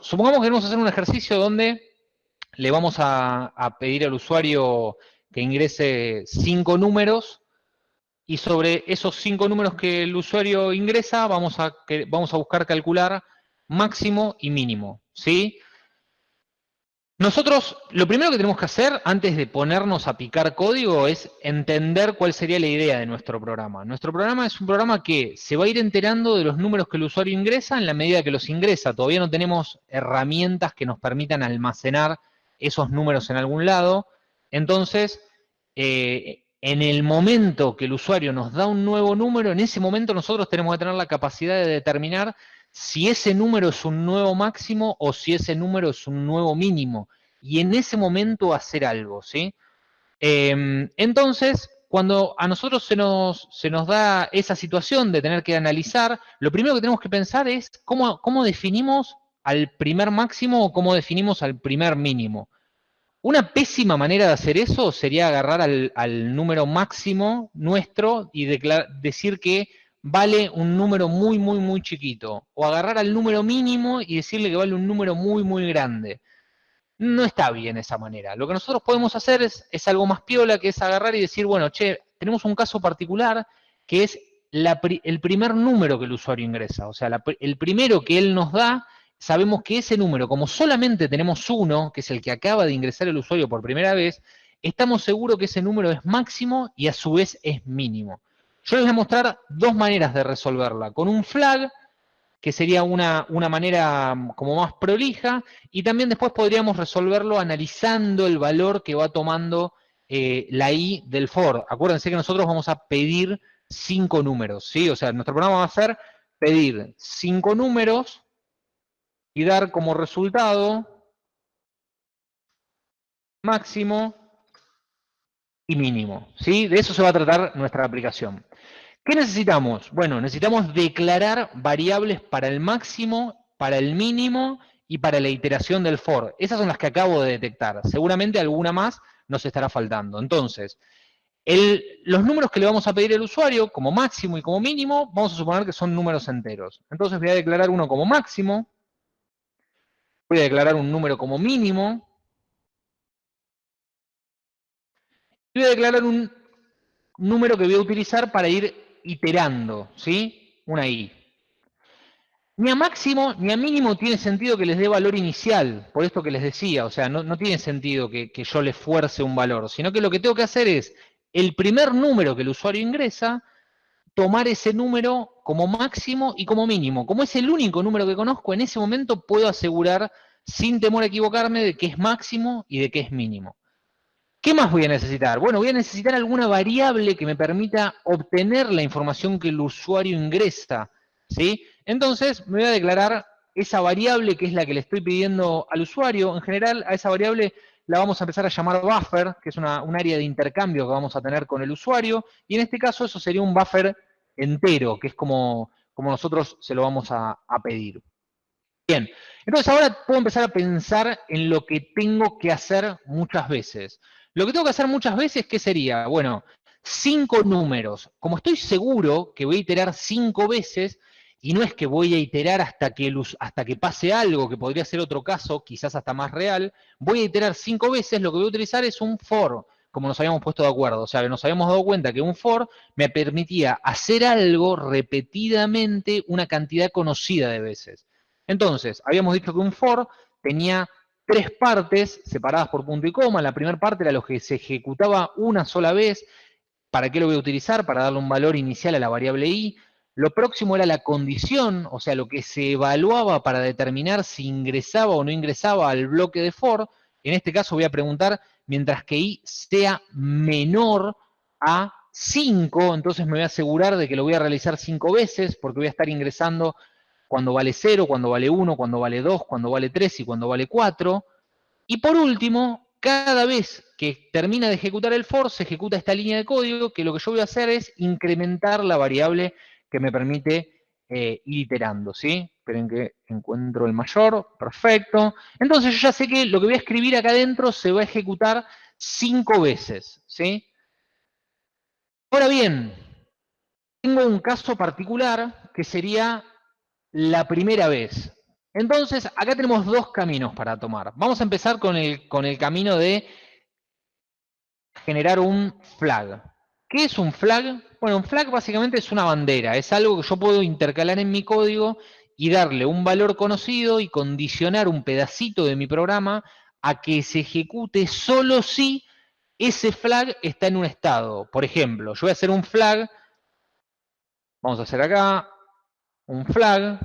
supongamos que queremos hacer un ejercicio donde le vamos a, pedir al usuario que ingrese cinco números y sobre esos cinco números que el usuario ingresa vamos a, vamos a buscar calcular máximo y mínimo, ¿sí? Nosotros, lo primero que tenemos que hacer antes de ponernos a picar código es entender cuál sería la idea de nuestro programa. Nuestro programa es un programa que se va a ir enterando de los números que el usuario ingresa en la medida que los ingresa. Todavía no tenemos herramientas que nos permitan almacenar esos números en algún lado. Entonces, eh, en el momento que el usuario nos da un nuevo número, en ese momento nosotros tenemos que tener la capacidad de determinar si ese número es un nuevo máximo o si ese número es un nuevo mínimo. Y en ese momento hacer algo, ¿sí? Em, entonces, cuando a nosotros se nos, se nos, da esa situación de tener que analizar, lo primero que tenemos que pensar es cómo, cómo definimos al primer máximo o cómo definimos al primer mínimo. Una pésima manera de hacer eso sería agarrar al, al número máximo nuestro y decir que vale un número muy, muy, muy chiquito. O agarrar al número mínimo y decirle que vale un número muy, muy grande. No está bien esa manera. Lo que nosotros podemos hacer es, algo más piola, que es agarrar y decir, bueno, che, tenemos un caso particular que es el primer número que el usuario ingresa. O sea, el primero que él nos da, sabemos que ese número, como solamente tenemos uno, que es el que acaba de ingresar el usuario por primera vez, estamos seguros que ese número es máximo y a su vez es mínimo. Yo les voy a mostrar dos maneras de resolverla. Con un flag, que sería una, manera mm, como más prolija, y también después podríamos resolverlo analizando el valor que va tomando eh, la i del for. Acuérdense que nosotros vamos a pedir cinco números, ¿sí? O sea, nuestro programa va a ser pedir cinco números y dar como resultado máximo y mínimo, ¿sí? De eso se va a tratar nuestra aplicación. ¿Qué necesitamos? Bueno, necesitamos declarar variables para el máximo, para el mínimo y para la iteración del for. Esas son las que acabo de detectar. Seguramente alguna más nos estará faltando. Entonces, los números que le vamos a pedir al usuario, como máximo y como mínimo, vamos a suponer que son números enteros. Entonces voy a declarar uno como máximo, voy a declarar un número como mínimo, y voy a declarar un número que voy a utilizar para ir iterando, ¿sí? Una i. Ni a máximo ni a mínimo tiene sentido que les dé valor inicial, por esto que les decía, o sea, no, tiene sentido que, que, yo le fuerce un valor, sino que lo que tengo que hacer es, el primer número que el usuario ingresa, tomar ese número como máximo y como mínimo. Como es el único número que conozco, en ese momento puedo asegurar, sin temor a equivocarme, de que es máximo y de que es mínimo. ¿Qué más voy a necesitar? Bueno, voy a necesitar alguna variable que me permita obtener la información que el usuario ingresa, ¿sí? Entonces, me voy a declarar esa variable que es la que le estoy pidiendo al usuario. En general, a esa variable la vamos a empezar a llamar buffer, que es un área de intercambio que vamos a tener con el usuario. Y en este caso, eso sería un buffer entero, que es como, como nosotros se lo vamos a pedir. Bien, entonces ahora puedo empezar a pensar en lo que tengo que hacer muchas veces. Lo que tengo que hacer muchas veces, ¿qué sería? Bueno, cinco números. Como estoy seguro que voy a iterar cinco veces, y no es que voy a iterar hasta que, hasta que pase algo, que podría ser otro caso, quizás hasta más real, voy a iterar cinco veces, lo que voy a utilizar es un for, como nos habíamos puesto de acuerdo. O sea, nos habíamos dado cuenta que un for me permitía hacer algo repetidamente una cantidad conocida de veces. Entonces, habíamos dicho que un for tenía tres partes separadas por punto y coma. La primera parte era lo que se ejecutaba una sola vez. ¿Para qué lo voy a utilizar? Para darle un valor inicial a la variable i. Lo próximo era la condición, o sea, lo que se evaluaba para determinar si ingresaba o no ingresaba al bloque de for. En este caso voy a preguntar, mientras que i sea menor a 5, entonces me voy a asegurar de que lo voy a realizar 5 veces, porque voy a estar ingresando cuando vale 0, cuando vale 1, cuando vale 2, cuando vale 3 y cuando vale 4. Y por último, cada vez que termina de ejecutar el for, se ejecuta esta línea de código, que lo que yo voy a hacer es incrementar la variable que me permite eh, ir iterando, ¿sí? Esperen que encuentro el mayor, perfecto. Entonces yo ya sé que lo que voy a escribir acá adentro se va a ejecutar cinco veces, ¿sí? Ahora bien, tengo un caso particular que sería la primera vez. Entonces, acá tenemos dos caminos para tomar. Vamos a empezar con el, con el camino de generar un flag. ¿Qué es un flag? Bueno, un flag básicamente es una bandera, es algo que yo puedo intercalar en mi código y darle un valor conocido y condicionar un pedacito de mi programa a que se ejecute solo si ese flag está en un estado. Por ejemplo, yo voy a hacer un flag, vamos a hacer acá, un flag,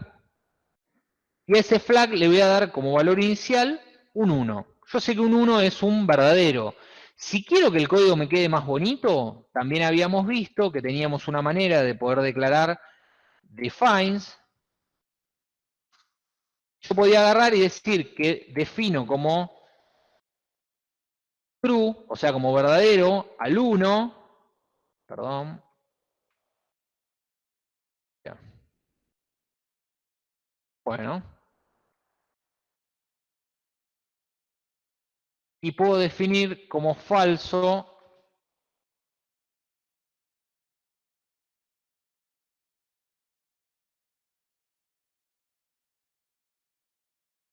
y a ese flag le voy a dar como valor inicial un 1. Yo sé que un 1 es un verdadero, si quiero que el código me quede más bonito, también habíamos visto que teníamos una manera de poder declarar defines. Yo podía agarrar y decir que defino como true, o sea, como verdadero, al 1, perdón, Bueno, y puedo definir como falso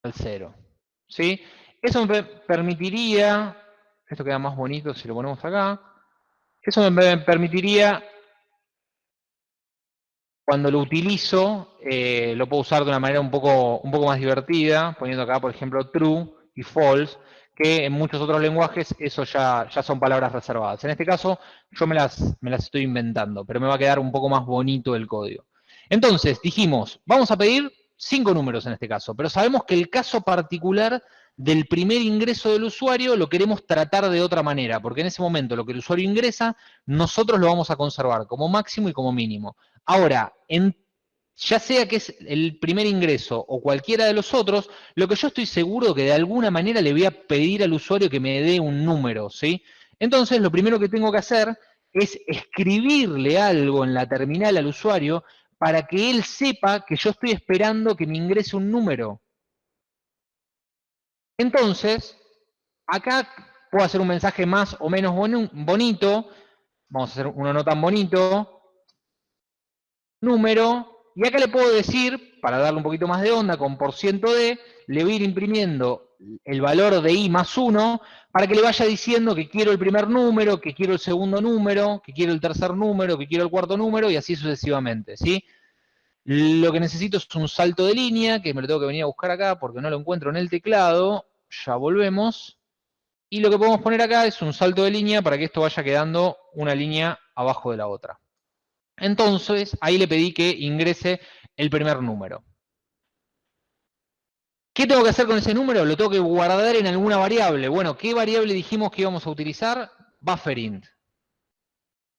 al cero. ¿Sí? Eso me permitiría, esto queda más bonito si lo ponemos acá, eso me permitiría, cuando lo utilizo, eh, lo puedo usar de una manera un poco, un poco más divertida, poniendo acá, por ejemplo, true y false, que en muchos otros lenguajes eso ya, ya son palabras reservadas. En este caso yo me las, me las estoy inventando, pero me va a quedar un poco más bonito el código. Entonces, dijimos, vamos a pedir cinco números en este caso, pero sabemos que el caso particular del primer ingreso del usuario lo queremos tratar de otra manera, porque en ese momento lo que el usuario ingresa, nosotros lo vamos a conservar como máximo y como mínimo. Ahora, ya sea que es el primer ingreso o cualquiera de los otros, lo que yo estoy seguro que de alguna manera le voy a pedir al usuario que me dé un número, ¿sí? Entonces, lo primero que tengo que hacer es escribirle algo en la terminal al usuario para que él sepa que yo estoy esperando que me ingrese un número. Entonces, acá puedo hacer un mensaje más o menos bonito, vamos a hacer uno no tan bonito, número, y acá le puedo decir, para darle un poquito más de onda, con por ciento de, le voy a ir imprimiendo el valor de i más 1 para que le vaya diciendo que quiero el primer número, que quiero el segundo número, que quiero el tercer número, que quiero el cuarto número y así sucesivamente, ¿sí? Lo que necesito es un salto de línea, que me lo tengo que venir a buscar acá porque no lo encuentro en el teclado. Ya volvemos. Y lo que podemos poner acá es un salto de línea para que esto vaya quedando una línea abajo de la otra. Entonces, ahí le pedí que ingrese el primer número. ¿Qué tengo que hacer con ese número? Lo tengo que guardar en alguna variable. Bueno, ¿qué variable dijimos que íbamos a utilizar? Bufferint.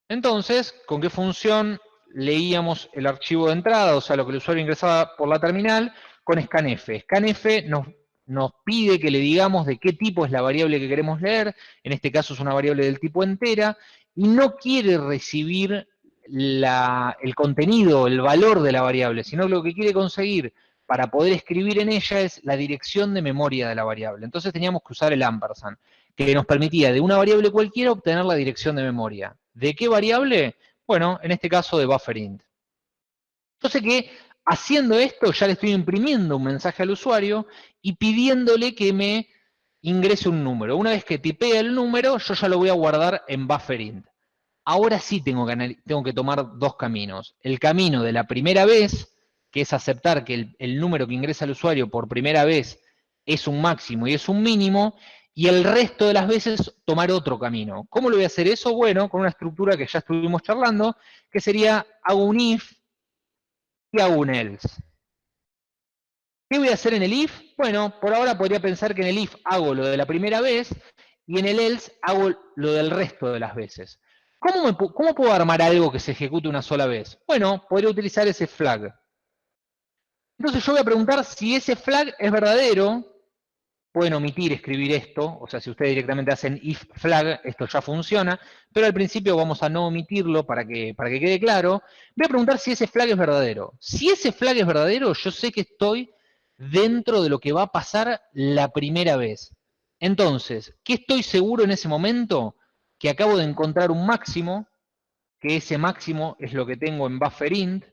Entonces, ¿con qué función leíamos el archivo de entrada? O sea, lo que el usuario ingresaba por la terminal, con scanf. Scanf nos, nos pide que le digamos de qué tipo es la variable que queremos leer. En este caso es una variable del tipo entera. Y no quiere recibir el contenido, el valor de la variable, sino lo que quiere conseguir para poder escribir en ella es la dirección de memoria de la variable. Entonces teníamos que usar el ampersand, que nos permitía de una variable cualquiera obtener la dirección de memoria. ¿De qué variable? Bueno, en este caso de bufferint. Entonces que haciendo esto ya le estoy imprimiendo un mensaje al usuario y pidiéndole que me ingrese un número. Una vez que tipee el número, yo ya lo voy a guardar en bufferint ahora sí tengo que tomar dos caminos. El camino de la primera vez, que es aceptar que el, número que ingresa el usuario por primera vez es un máximo y es un mínimo, y el resto de las veces tomar otro camino. ¿Cómo lo voy a hacer eso? Bueno, con una estructura que ya estuvimos charlando, que sería hago un if y hago un else. ¿Qué voy a hacer en el if? Bueno, por ahora podría pensar que en el if hago lo de la primera vez y en el else hago lo del resto de las veces. ¿Cómo, puedo armar algo que se ejecute una sola vez? Bueno, podría utilizar ese flag. Entonces yo voy a preguntar si ese flag es verdadero. Pueden omitir escribir esto, o sea, si ustedes directamente hacen if flag, esto ya funciona, pero al principio vamos a no omitirlo para que, para que quede claro. Voy a preguntar si ese flag es verdadero. Si ese flag es verdadero, yo sé que estoy dentro de lo que va a pasar la primera vez. Entonces, ¿qué estoy seguro en ese momento? que acabo de encontrar un máximo, que ese máximo es lo que tengo en bufferint,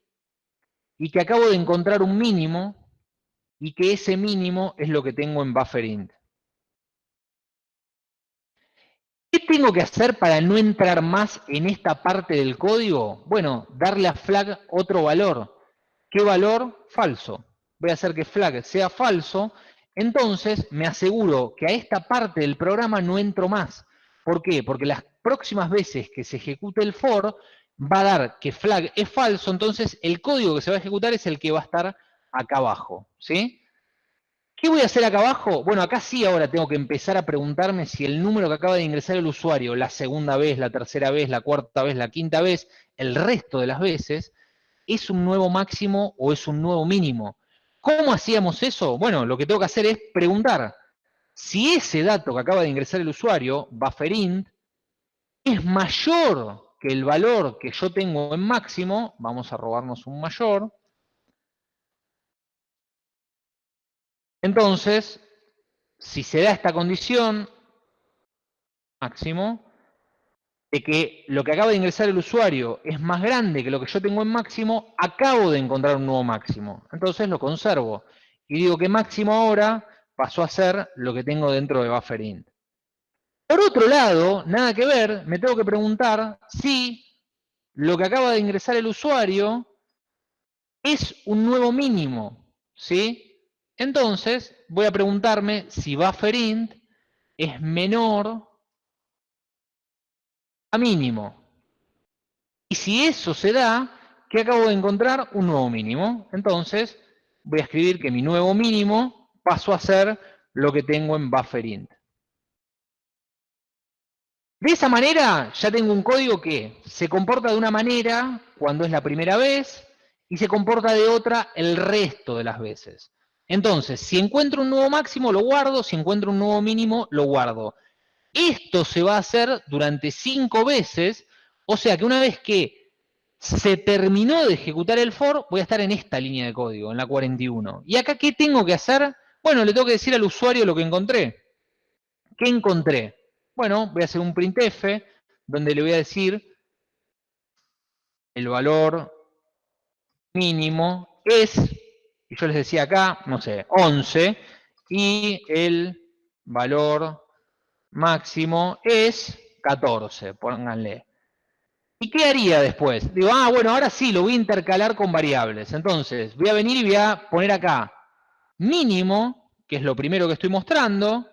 y que acabo de encontrar un mínimo, y que ese mínimo es lo que tengo en bufferint. ¿Qué tengo que hacer para no entrar más en esta parte del código? Bueno, darle a flag otro valor. ¿Qué valor? Falso. Voy a hacer que flag sea falso, entonces me aseguro que a esta parte del programa no entro más. ¿Por qué? Porque las próximas veces que se ejecute el for, va a dar que flag es falso, entonces el código que se va a ejecutar es el que va a estar acá abajo. ¿sí? ¿Qué voy a hacer acá abajo? Bueno, acá sí ahora tengo que empezar a preguntarme si el número que acaba de ingresar el usuario, la segunda vez, la tercera vez, la cuarta vez, la quinta vez, el resto de las veces, es un nuevo máximo o es un nuevo mínimo. ¿Cómo hacíamos eso? Bueno, lo que tengo que hacer es preguntar si ese dato que acaba de ingresar el usuario, bufferint, es mayor que el valor que yo tengo en máximo, vamos a robarnos un mayor, Entonces, si se da esta condición máximo, de que lo que acaba de ingresar el usuario es más grande que lo que yo tengo en máximo, acabo de encontrar un nuevo máximo. Entonces lo conservo. Y digo que máximo ahora pasó a ser lo que tengo dentro de bufferint. Por otro lado, nada que ver, me tengo que preguntar si lo que acaba de ingresar el usuario es un nuevo mínimo. ¿Sí? Entonces, voy a preguntarme si bufferint es menor a mínimo. Y si eso se da, ¿qué acabo de encontrar? Un nuevo mínimo. Entonces, voy a escribir que mi nuevo mínimo pasó a ser lo que tengo en bufferint. De esa manera, ya tengo un código que se comporta de una manera cuando es la primera vez y se comporta de otra el resto de las veces. Entonces, si encuentro un nuevo máximo, lo guardo, si encuentro un nuevo mínimo, lo guardo. Esto se va a hacer durante cinco veces, o sea que una vez que se terminó de ejecutar el for, voy a estar en esta línea de código, en la 41. ¿Y acá qué tengo que hacer? Bueno, le tengo que decir al usuario lo que encontré. ¿Qué encontré? Bueno, voy a hacer un printf, donde le voy a decir el valor mínimo es y yo les decía acá, no sé, 11, y el valor máximo es 14, pónganle. ¿Y qué haría después? Digo, ah, bueno, ahora sí, lo voy a intercalar con variables. Entonces, voy a venir y voy a poner acá mínimo, que es lo primero que estoy mostrando,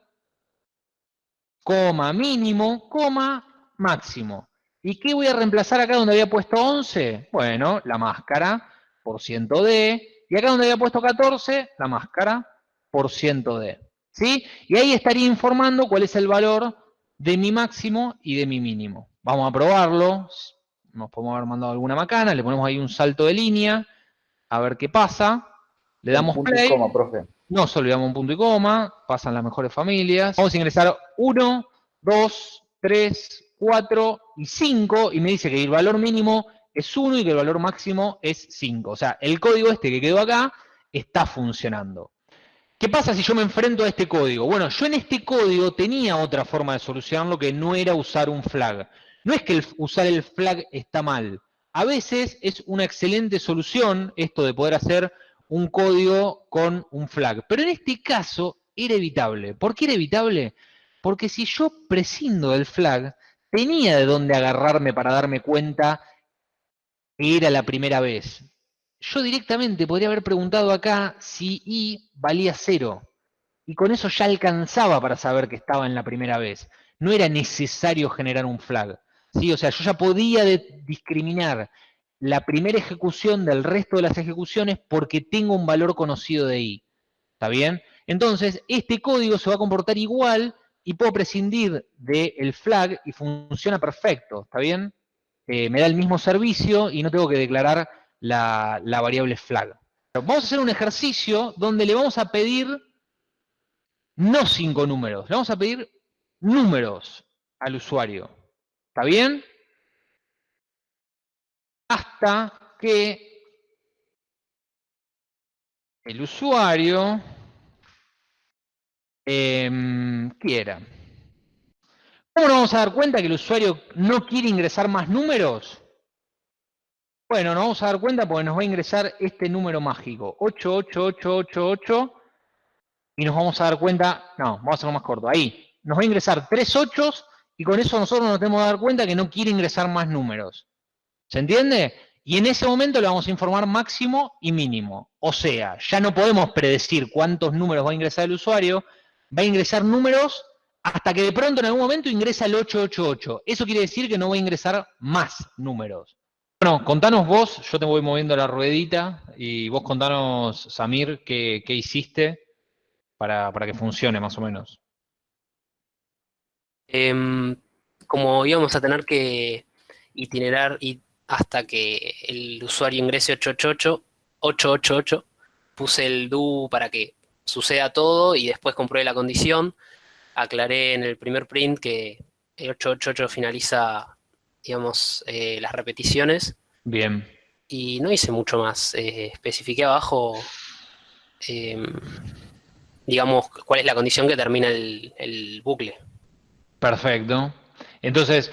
coma mínimo, coma máximo. ¿Y qué voy a reemplazar acá donde había puesto 11? Bueno, la máscara por ciento de, y acá donde había puesto 14, la máscara por ciento de. ¿Sí? Y ahí estaría informando cuál es el valor de mi máximo y de mi mínimo. Vamos a probarlo. Nos podemos haber mandado alguna macana, le ponemos ahí un salto de línea, a ver qué pasa. Le damos un punto Y coma, profe. No solo le damos un punto y coma, pasan las mejores familias. Vamos a ingresar 1, 2, 3, 4 y 5 y me dice que el valor mínimo es 1 y que el valor máximo es 5. O sea, el código este que quedó acá está funcionando. ¿Qué pasa si yo me enfrento a este código? Bueno, yo en este código tenía otra forma de solucionarlo que no era usar un flag. No es que usar el flag está mal. A veces es una excelente solución esto de poder hacer un código con un flag. Pero en este caso era evitable. ¿Por qué era evitable? Porque si yo prescindo del flag, tenía de dónde agarrarme para darme cuenta era la primera vez. Yo directamente podría haber preguntado acá si i valía cero. Y con eso ya alcanzaba para saber que estaba en la primera vez. No era necesario generar un flag. ¿sí? O sea, yo ya podía discriminar la primera ejecución del resto de las ejecuciones porque tengo un valor conocido de i. ¿Está bien? Entonces, este código se va a comportar igual y puedo prescindir del flag y funciona perfecto. ¿Está bien? Eh, me da el mismo servicio y no tengo que declarar la, variable flag. Vamos a hacer un ejercicio donde le vamos a pedir no cinco números, le vamos a pedir números al usuario. ¿Está bien? Hasta que el usuario em, quiera. ¿Cómo nos vamos a dar cuenta que el usuario no quiere ingresar más números? Bueno, nos vamos a dar cuenta porque nos va a ingresar este número mágico, 88888 y nos vamos a dar cuenta, no, vamos a hacerlo más corto, ahí, nos va a ingresar tres ochos y con eso nosotros nos tenemos que dar cuenta que no quiere ingresar más números. ¿Se entiende? Y en ese momento le vamos a informar máximo y mínimo. O sea, ya no podemos predecir cuántos números va a ingresar el usuario, va a ingresar números hasta que de pronto en algún momento ingresa el 888. Eso quiere decir que no va a ingresar más números. Bueno, contanos vos, yo te voy moviendo la ruedita, y vos contanos, Samir, qué, hiciste para, que funcione más o menos. Em, como íbamos a tener que itinerar y hasta que el usuario ingrese 888, 888, puse el do para que suceda todo y después compruebe la condición. Aclaré en el primer print que el 888 finaliza, digamos, eh, las repeticiones. Bien. Y no hice mucho más. Eh, especifiqué abajo, em, digamos, cuál es la condición que termina el bucle. Perfecto. Entonces,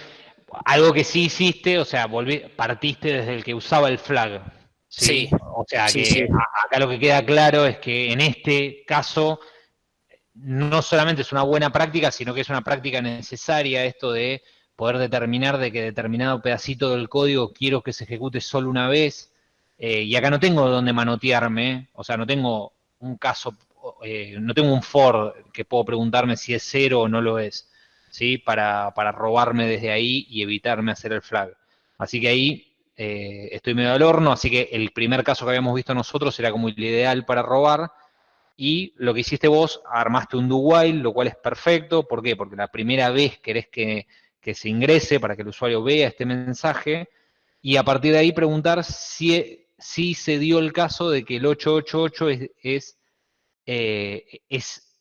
algo que sí hiciste, o sea, volví, partiste desde el que usaba el flag. Sí. O sea, que acá lo que queda claro es que en este caso no solamente es una buena práctica, sino que es una práctica necesaria esto de poder determinar de que determinado pedacito del código quiero que se ejecute solo una vez, eh, y acá no tengo donde manotearme, o sea, no tengo un caso, eh, no tengo un for que puedo preguntarme si es cero o no lo es. ¿sí? Para, robarme desde ahí y evitarme hacer el flag. Así que ahí eh, estoy medio al horno, así que el primer caso que habíamos visto nosotros era como el ideal para robar, y lo que hiciste vos, armaste un do while, lo cual es perfecto, ¿por qué? Porque la primera vez querés que, que se ingrese para que el usuario vea este mensaje, y a partir de ahí preguntar si, si se dio el caso de que el 888 es, es, eh, es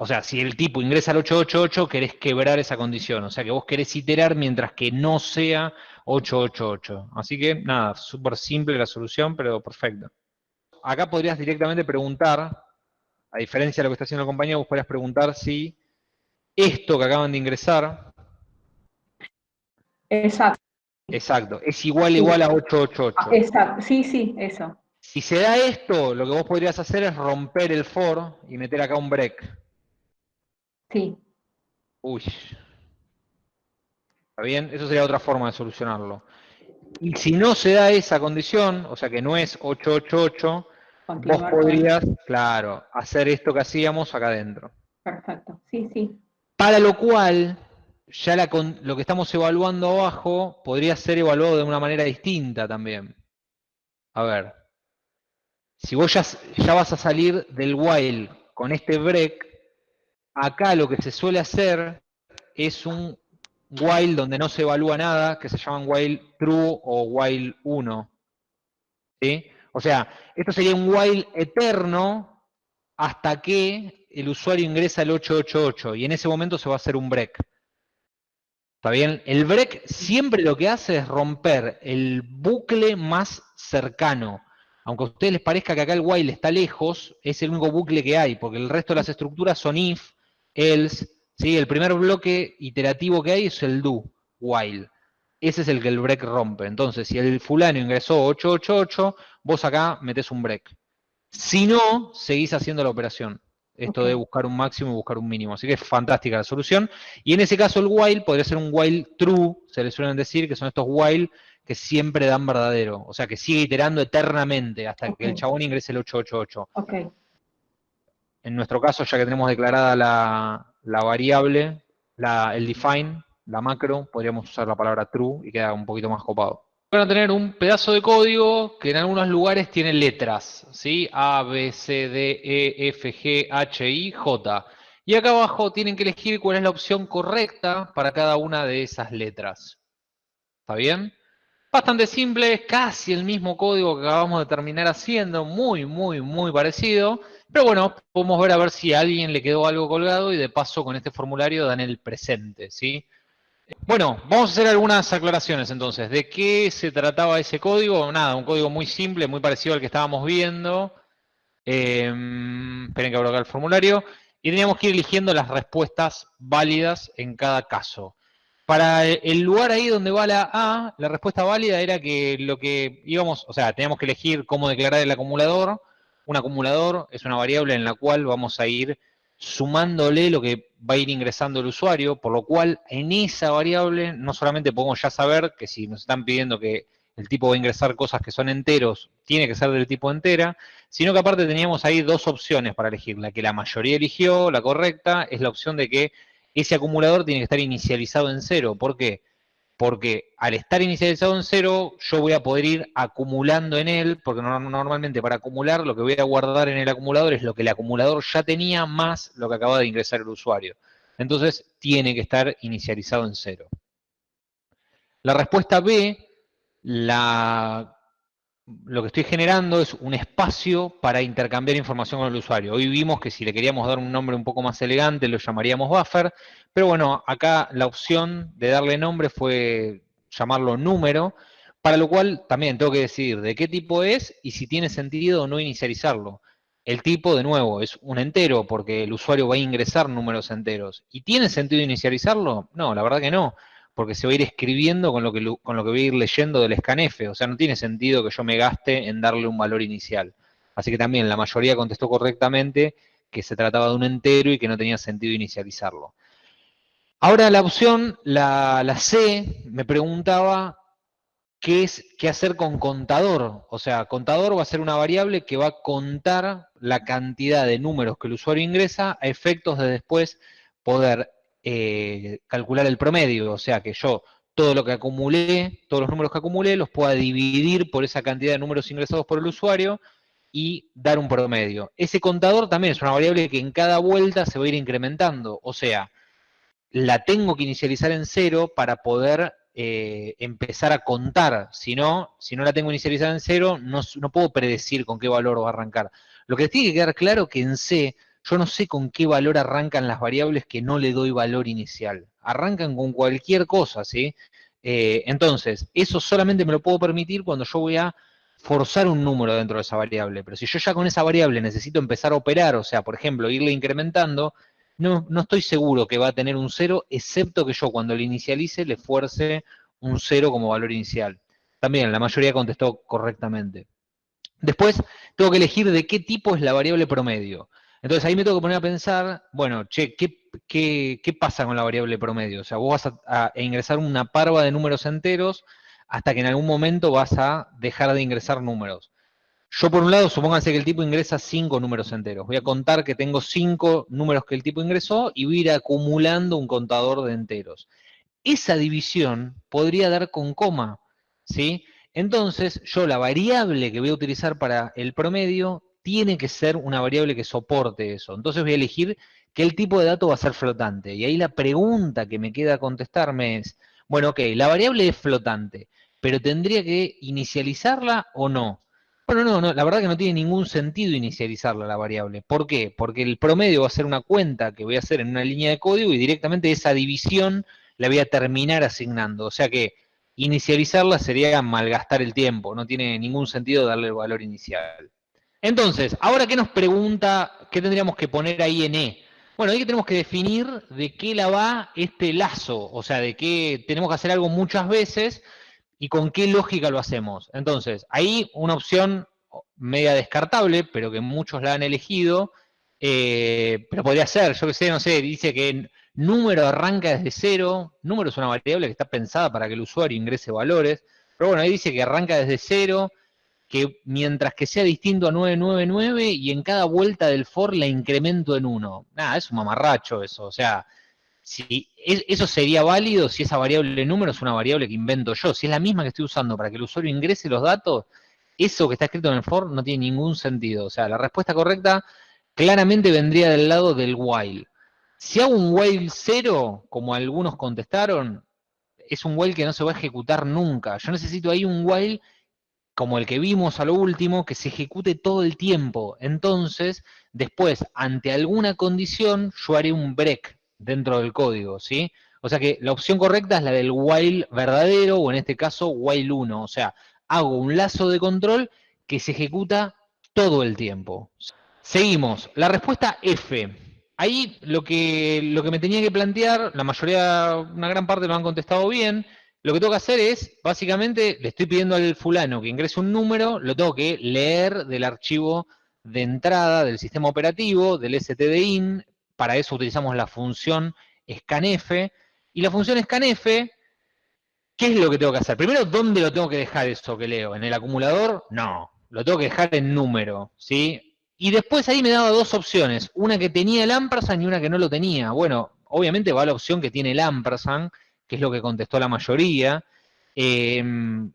o sea, si el tipo ingresa al 888, querés quebrar esa condición. O sea, que vos querés iterar mientras que no sea 888. Así que, nada, súper simple la solución, pero perfecto. Acá podrías directamente preguntar, a diferencia de lo que está haciendo el compañero, vos podrías preguntar si esto que acaban de ingresar... Exacto. Exacto, es igual igual a 888. Ah, exacto, sí, sí, eso. Si se da esto, lo que vos podrías hacer es romper el for y meter acá un break. Sí. Uy. ¿Está bien? Eso sería otra forma de solucionarlo. Y si no se da esa condición, o sea que no es 888, vos podrías, claro, hacer esto que hacíamos acá adentro. Perfecto, sí, sí. Para lo cual, ya lo que estamos evaluando abajo podría ser evaluado de una manera distinta también. A ver, si vos ya, ya vas a salir del while con este break, Acá lo que se suele hacer es un while donde no se evalúa nada, que se llaman while true o while 1. O sea, esto sería un while eterno hasta que el usuario ingresa al 888 y en ese momento se va a hacer un break. ¿Está bien? El break siempre lo que hace es romper el bucle más cercano. Aunque a ustedes les parezca que acá el while está lejos, es el único bucle que hay, porque el resto de las estructuras son if, else, ¿sí? El primer bloque iterativo que hay es el do, while. Ese es el que el break rompe. Entonces, si el fulano ingresó 888, vos acá metés un break. Si no, seguís haciendo la operación. Esto de buscar un máximo y buscar un mínimo. Así que es fantástica la solución. Y en ese caso el while podría ser un while true, se le suelen decir, que son estos while que siempre dan verdadero. O sea, que sigue iterando eternamente hasta que el chabón ingrese el 888. Okay en nuestro caso, ya que tenemos declarada la, variable, el define, la macro, podríamos usar la palabra true y queda un poquito más copado. Van a tener un pedazo de código que en algunos lugares tiene letras, ¿sí? A, B, C, D, E, F, G, H, I, J. Y acá abajo tienen que elegir cuál es la opción correcta para cada una de esas letras. ¿Está bien? Bastante simple, casi el mismo código que acabamos de terminar haciendo, muy, muy, muy parecido. Pero bueno, podemos ver a ver si a alguien le quedó algo colgado y de paso con este formulario dan el presente, ¿sí? Bueno, vamos a hacer algunas aclaraciones entonces. ¿De qué se trataba ese código? Nada, un código muy simple, muy parecido al que estábamos viendo. Em, esperen que abro acá el formulario. Y teníamos que ir eligiendo las respuestas válidas en cada caso. Para el lugar ahí donde va la A, la respuesta válida era que lo que íbamos, o sea, teníamos que elegir cómo declarar el acumulador, un acumulador es una variable en la cual vamos a ir sumándole lo que va a ir ingresando el usuario, por lo cual en esa variable no solamente podemos ya saber que si nos están pidiendo que el tipo va a ingresar cosas que son enteros, tiene que ser del tipo entera, sino que aparte teníamos ahí dos opciones para elegir. La que la mayoría eligió, la correcta, es la opción de que ese acumulador tiene que estar inicializado en cero. ¿Por qué? Porque al estar inicializado en cero, yo voy a poder ir acumulando en él, porque normalmente para acumular lo que voy a guardar en el acumulador es lo que el acumulador ya tenía más lo que acaba de ingresar el usuario. Entonces, tiene que estar inicializado en cero. La respuesta B la, lo que estoy generando es un espacio para intercambiar información con el usuario. Hoy vimos que si le queríamos dar un nombre un poco más elegante, lo llamaríamos buffer, pero bueno, acá la opción de darle nombre fue llamarlo número, para lo cual también tengo que decidir de qué tipo es y si tiene sentido o no inicializarlo. El tipo, de nuevo, es un entero porque el usuario va a ingresar números enteros. ¿Y tiene sentido inicializarlo? No, la verdad que no porque se va a ir escribiendo con lo, que, con lo que voy a ir leyendo del scanf. O sea, no tiene sentido que yo me gaste en darle un valor inicial. Así que también la mayoría contestó correctamente que se trataba de un entero y que no tenía sentido inicializarlo. Ahora la opción, la, la C, me preguntaba qué es qué hacer con contador. O sea, contador va a ser una variable que va a contar la cantidad de números que el usuario ingresa a efectos de después poder eh, calcular el promedio, o sea que yo todo lo que acumulé, todos los números que acumulé, los pueda dividir por esa cantidad de números ingresados por el usuario y dar un promedio. Ese contador también es una variable que en cada vuelta se va a ir incrementando, o sea, la tengo que inicializar en cero para poder eh, empezar a contar, si no, si no la tengo inicializada en cero, no, no puedo predecir con qué valor va a arrancar. Lo que tiene que quedar claro que en C yo no sé con qué valor arrancan las variables que no le doy valor inicial. Arrancan con cualquier cosa, ¿sí? Eh, entonces, eso solamente me lo puedo permitir cuando yo voy a forzar un número dentro de esa variable. Pero si yo ya con esa variable necesito empezar a operar, o sea, por ejemplo, irle incrementando, no, no estoy seguro que va a tener un cero, excepto que yo cuando le inicialice le fuerce un cero como valor inicial. También la mayoría contestó correctamente. Después tengo que elegir de qué tipo es la variable promedio. Entonces ahí me tengo que poner a pensar, bueno, che, ¿qué, pasa con la variable promedio? O sea, vos vas a, ingresar una parva de números enteros hasta que en algún momento vas a dejar de ingresar números. Yo por un lado, supónganse que el tipo ingresa cinco números enteros. Voy a contar que tengo cinco números que el tipo ingresó y voy a ir acumulando un contador de enteros. Esa división podría dar con coma, ¿sí? Entonces, yo la variable que voy a utilizar para el promedio tiene que ser una variable que soporte eso. Entonces voy a elegir que el tipo de dato va a ser flotante. Y ahí la pregunta que me queda contestarme es, bueno, ok, la variable es flotante, pero ¿tendría que inicializarla o no? Bueno, no, no, la verdad que no tiene ningún sentido inicializarla la variable. ¿Por qué? Porque el promedio va a ser una cuenta que voy a hacer en una línea de código y directamente esa división la voy a terminar asignando. O sea que inicializarla sería malgastar el tiempo, no tiene ningún sentido darle el valor inicial. Entonces, ahora qué nos pregunta, qué tendríamos que poner ahí en E. Bueno, ahí tenemos que definir de qué la va este lazo, o sea, de qué tenemos que hacer algo muchas veces y con qué lógica lo hacemos. Entonces, ahí una opción media descartable, pero que muchos la han elegido, eh, pero podría ser, yo que sé, no sé, dice que número arranca desde cero, número es una variable que está pensada para que el usuario ingrese valores, pero bueno, ahí dice que arranca desde cero, que mientras que sea distinto a 999 y en cada vuelta del for la incremento en 1. Nada, es un mamarracho eso. O sea, si eso sería válido si esa variable número es una variable que invento yo. Si es la misma que estoy usando para que el usuario ingrese los datos, eso que está escrito en el for no tiene ningún sentido. O sea, la respuesta correcta claramente vendría del lado del while. Si hago un while 0, como algunos contestaron, es un while que no se va a ejecutar nunca. Yo necesito ahí un while como el que vimos a lo último, que se ejecute todo el tiempo. Entonces, después, ante alguna condición, yo haré un break dentro del código, ¿sí? O sea que la opción correcta es la del while verdadero, o en este caso, while 1. O sea, hago un lazo de control que se ejecuta todo el tiempo. Seguimos. La respuesta F. Ahí lo que, lo que me tenía que plantear, la mayoría, una gran parte lo han contestado bien, lo que tengo que hacer es, básicamente, le estoy pidiendo al fulano que ingrese un número, lo tengo que leer del archivo de entrada del sistema operativo, del stdin, para eso utilizamos la función scanf, y la función scanf, ¿qué es lo que tengo que hacer? Primero, ¿dónde lo tengo que dejar eso que leo? ¿En el acumulador? No, lo tengo que dejar en número, ¿sí? Y después ahí me daba dos opciones, una que tenía el ampersand y una que no lo tenía. Bueno, obviamente va la opción que tiene el ampersand, que es lo que contestó la mayoría. Em,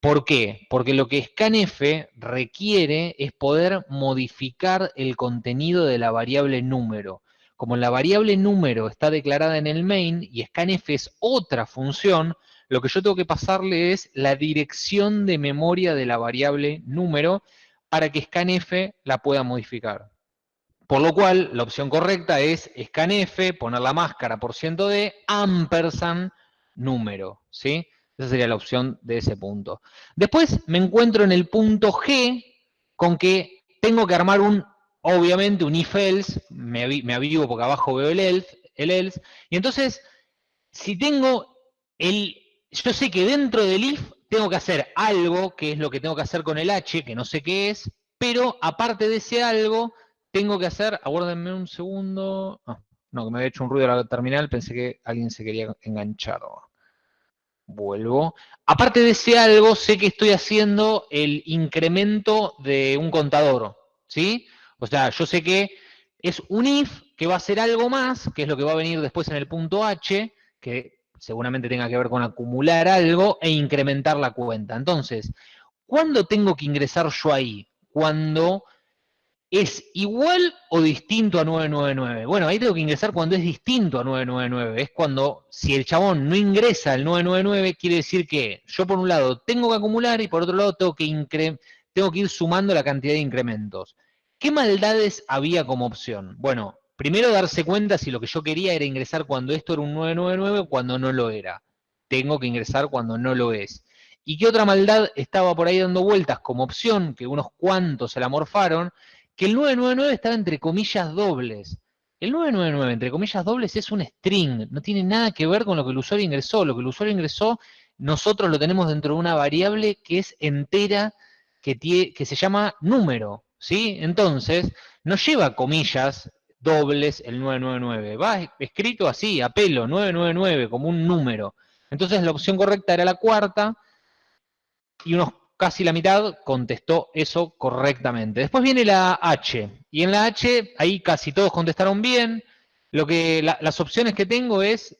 ¿Por qué? Porque lo que scanf requiere es poder modificar el contenido de la variable número. Como la variable número está declarada en el main y scanf es otra función, lo que yo tengo que pasarle es la dirección de memoria de la variable número para que scanf la pueda modificar. Por lo cual, la opción correcta es scanf, poner la máscara por ciento de ampersand número, ¿sí? Esa sería la opción de ese punto. Después me encuentro en el punto G con que tengo que armar un, obviamente, un if-else, me, avivo porque abajo veo el else, el else, y entonces, si tengo el, yo sé que dentro del if tengo que hacer algo, que es lo que tengo que hacer con el h, que no sé qué es, pero aparte de ese algo, tengo que hacer, aguárdenme un segundo, ah, no, que me había hecho un ruido a la terminal, pensé que alguien se quería enganchar. Vuelvo. Aparte de ese algo, sé que estoy haciendo el incremento de un contador, ¿sí? O sea, yo sé que es un if que va a hacer algo más, que es lo que va a venir después en el punto h, que seguramente tenga que ver con acumular algo e incrementar la cuenta. Entonces, ¿cuándo tengo que ingresar yo ahí? Cuando ¿Es igual o distinto a 999? Bueno, ahí tengo que ingresar cuando es distinto a 999. Es cuando, si el chabón no ingresa al 999, quiere decir que yo por un lado tengo que acumular y por otro lado tengo que, tengo que ir sumando la cantidad de incrementos. ¿Qué maldades había como opción? Bueno, primero darse cuenta si lo que yo quería era ingresar cuando esto era un 999 o cuando no lo era. Tengo que ingresar cuando no lo es. ¿Y qué otra maldad estaba por ahí dando vueltas como opción, que unos cuantos se la morfaron? Que el 999 estaba entre comillas dobles. El 999 entre comillas dobles es un string, no tiene nada que ver con lo que el usuario ingresó. Lo que el usuario ingresó, nosotros lo tenemos dentro de una variable que es entera, que, que se llama número, ¿sí? Entonces, no lleva comillas dobles el 999, va escrito así, a pelo, 999, como un número. Entonces la opción correcta era la cuarta, y unos casi la mitad contestó eso correctamente. Después viene la H, y en la H ahí casi todos contestaron bien. Lo que, las opciones que tengo es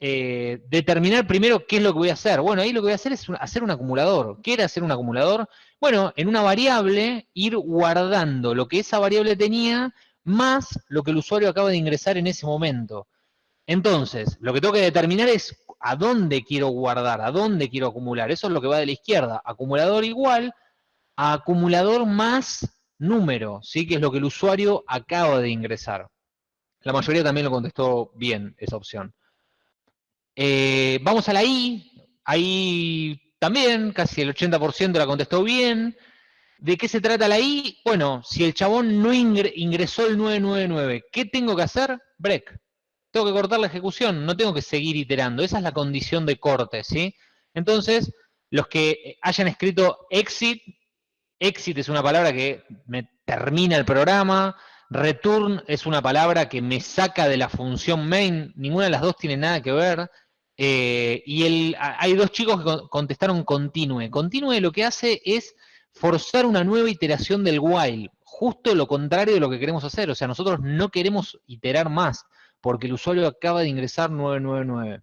eh, determinar primero qué es lo que voy a hacer. Bueno, ahí lo que voy a hacer es hacer un acumulador. ¿Qué era hacer un acumulador? Bueno, en una variable ir guardando lo que esa variable tenía más lo que el usuario acaba de ingresar en ese momento. Entonces, lo que tengo que determinar es a dónde quiero guardar, a dónde quiero acumular. Eso es lo que va de la izquierda. Acumulador igual a acumulador más número, ¿sí? que es lo que el usuario acaba de ingresar. La mayoría también lo contestó bien, esa opción. Eh, vamos a la I. Ahí también, casi el 80% la contestó bien. ¿De qué se trata la I? Bueno, si el chabón no ingresó el 999, ¿qué tengo que hacer? Break tengo que cortar la ejecución, no tengo que seguir iterando. Esa es la condición de corte, ¿sí? Entonces, los que hayan escrito exit, exit es una palabra que me termina el programa, return es una palabra que me saca de la función main, ninguna de las dos tiene nada que ver. Eh, y el, hay dos chicos que contestaron continue. Continue lo que hace es forzar una nueva iteración del while, justo lo contrario de lo que queremos hacer. O sea, nosotros no queremos iterar más porque el usuario acaba de ingresar 999.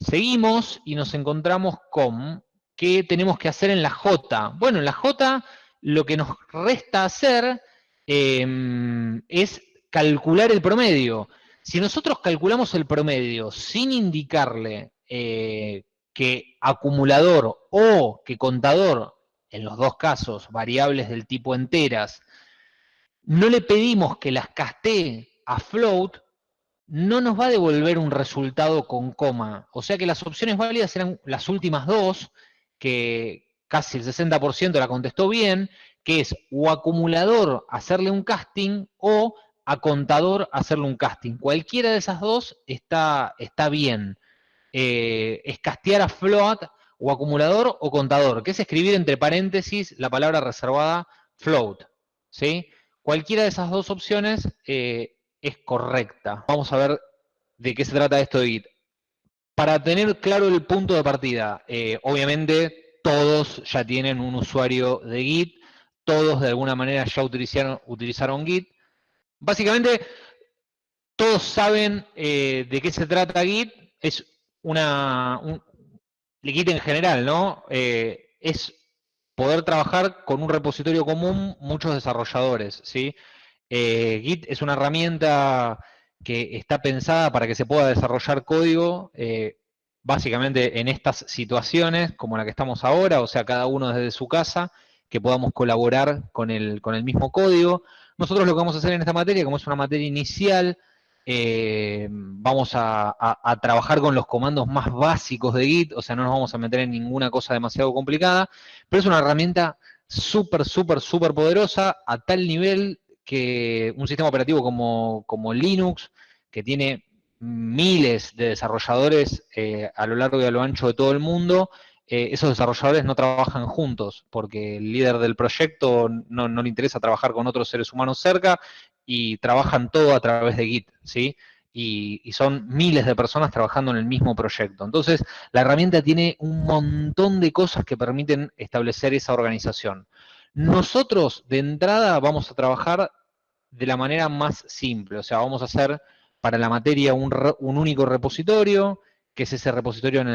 Seguimos y nos encontramos con qué tenemos que hacer en la J. Bueno, en la J lo que nos resta hacer em, es calcular el promedio. Si nosotros calculamos el promedio sin indicarle eh, que acumulador o que contador, en los dos casos, variables del tipo enteras, no le pedimos que las castee a float, no nos va a devolver un resultado con coma. O sea que las opciones válidas serán las últimas dos, que casi el 60% la contestó bien, que es o acumulador hacerle un casting o a contador hacerle un casting. Cualquiera de esas dos está, está bien. Eh, es castear a float o acumulador o contador, que es escribir entre paréntesis la palabra reservada float. ¿sí? Cualquiera de esas dos opciones eh, es correcta. Vamos a ver de qué se trata esto de Git. Para tener claro el punto de partida, eh, obviamente todos ya tienen un usuario de Git, todos de alguna manera ya utilizaron, utilizaron Git. Básicamente, todos saben eh, de qué se trata Git, es una, un, Git en general, ¿no? Eh, es poder trabajar con un repositorio común muchos desarrolladores, ¿sí? Eh, Git es una herramienta que está pensada para que se pueda desarrollar código, básicamente en estas situaciones, como la que estamos ahora, o sea, cada uno desde su casa, que podamos colaborar con el, con el mismo código. Nosotros lo que vamos a hacer en esta materia, como es una materia inicial, eh, vamos a, trabajar con los comandos más básicos de Git, o sea, no nos vamos a meter en ninguna cosa demasiado complicada, pero es una herramienta súper, súper, súper poderosa a tal nivel que un sistema operativo como, como Linux, que tiene miles de desarrolladores eh, a lo largo y a lo ancho de todo el mundo, eh, esos desarrolladores no trabajan juntos, porque el líder del proyecto no, no, le interesa trabajar con otros seres humanos cerca y trabajan todo a través de Git, ¿sí? Y, y, son miles de personas trabajando en el mismo proyecto. Entonces, la herramienta tiene un montón de cosas que permiten establecer esa organización. Nosotros, de entrada, vamos a trabajar de la manera más simple, o sea, vamos a hacer para la materia un, único repositorio, que es ese repositorio en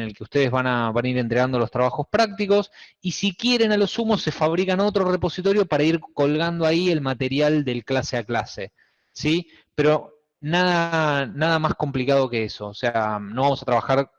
el, que ustedes van a, van a, ir entregando los trabajos prácticos, y si quieren a lo sumo se fabrican otro repositorio para ir colgando ahí el material del clase a clase, ¿sí? Pero nada, nada más complicado que eso, o sea, no vamos a trabajar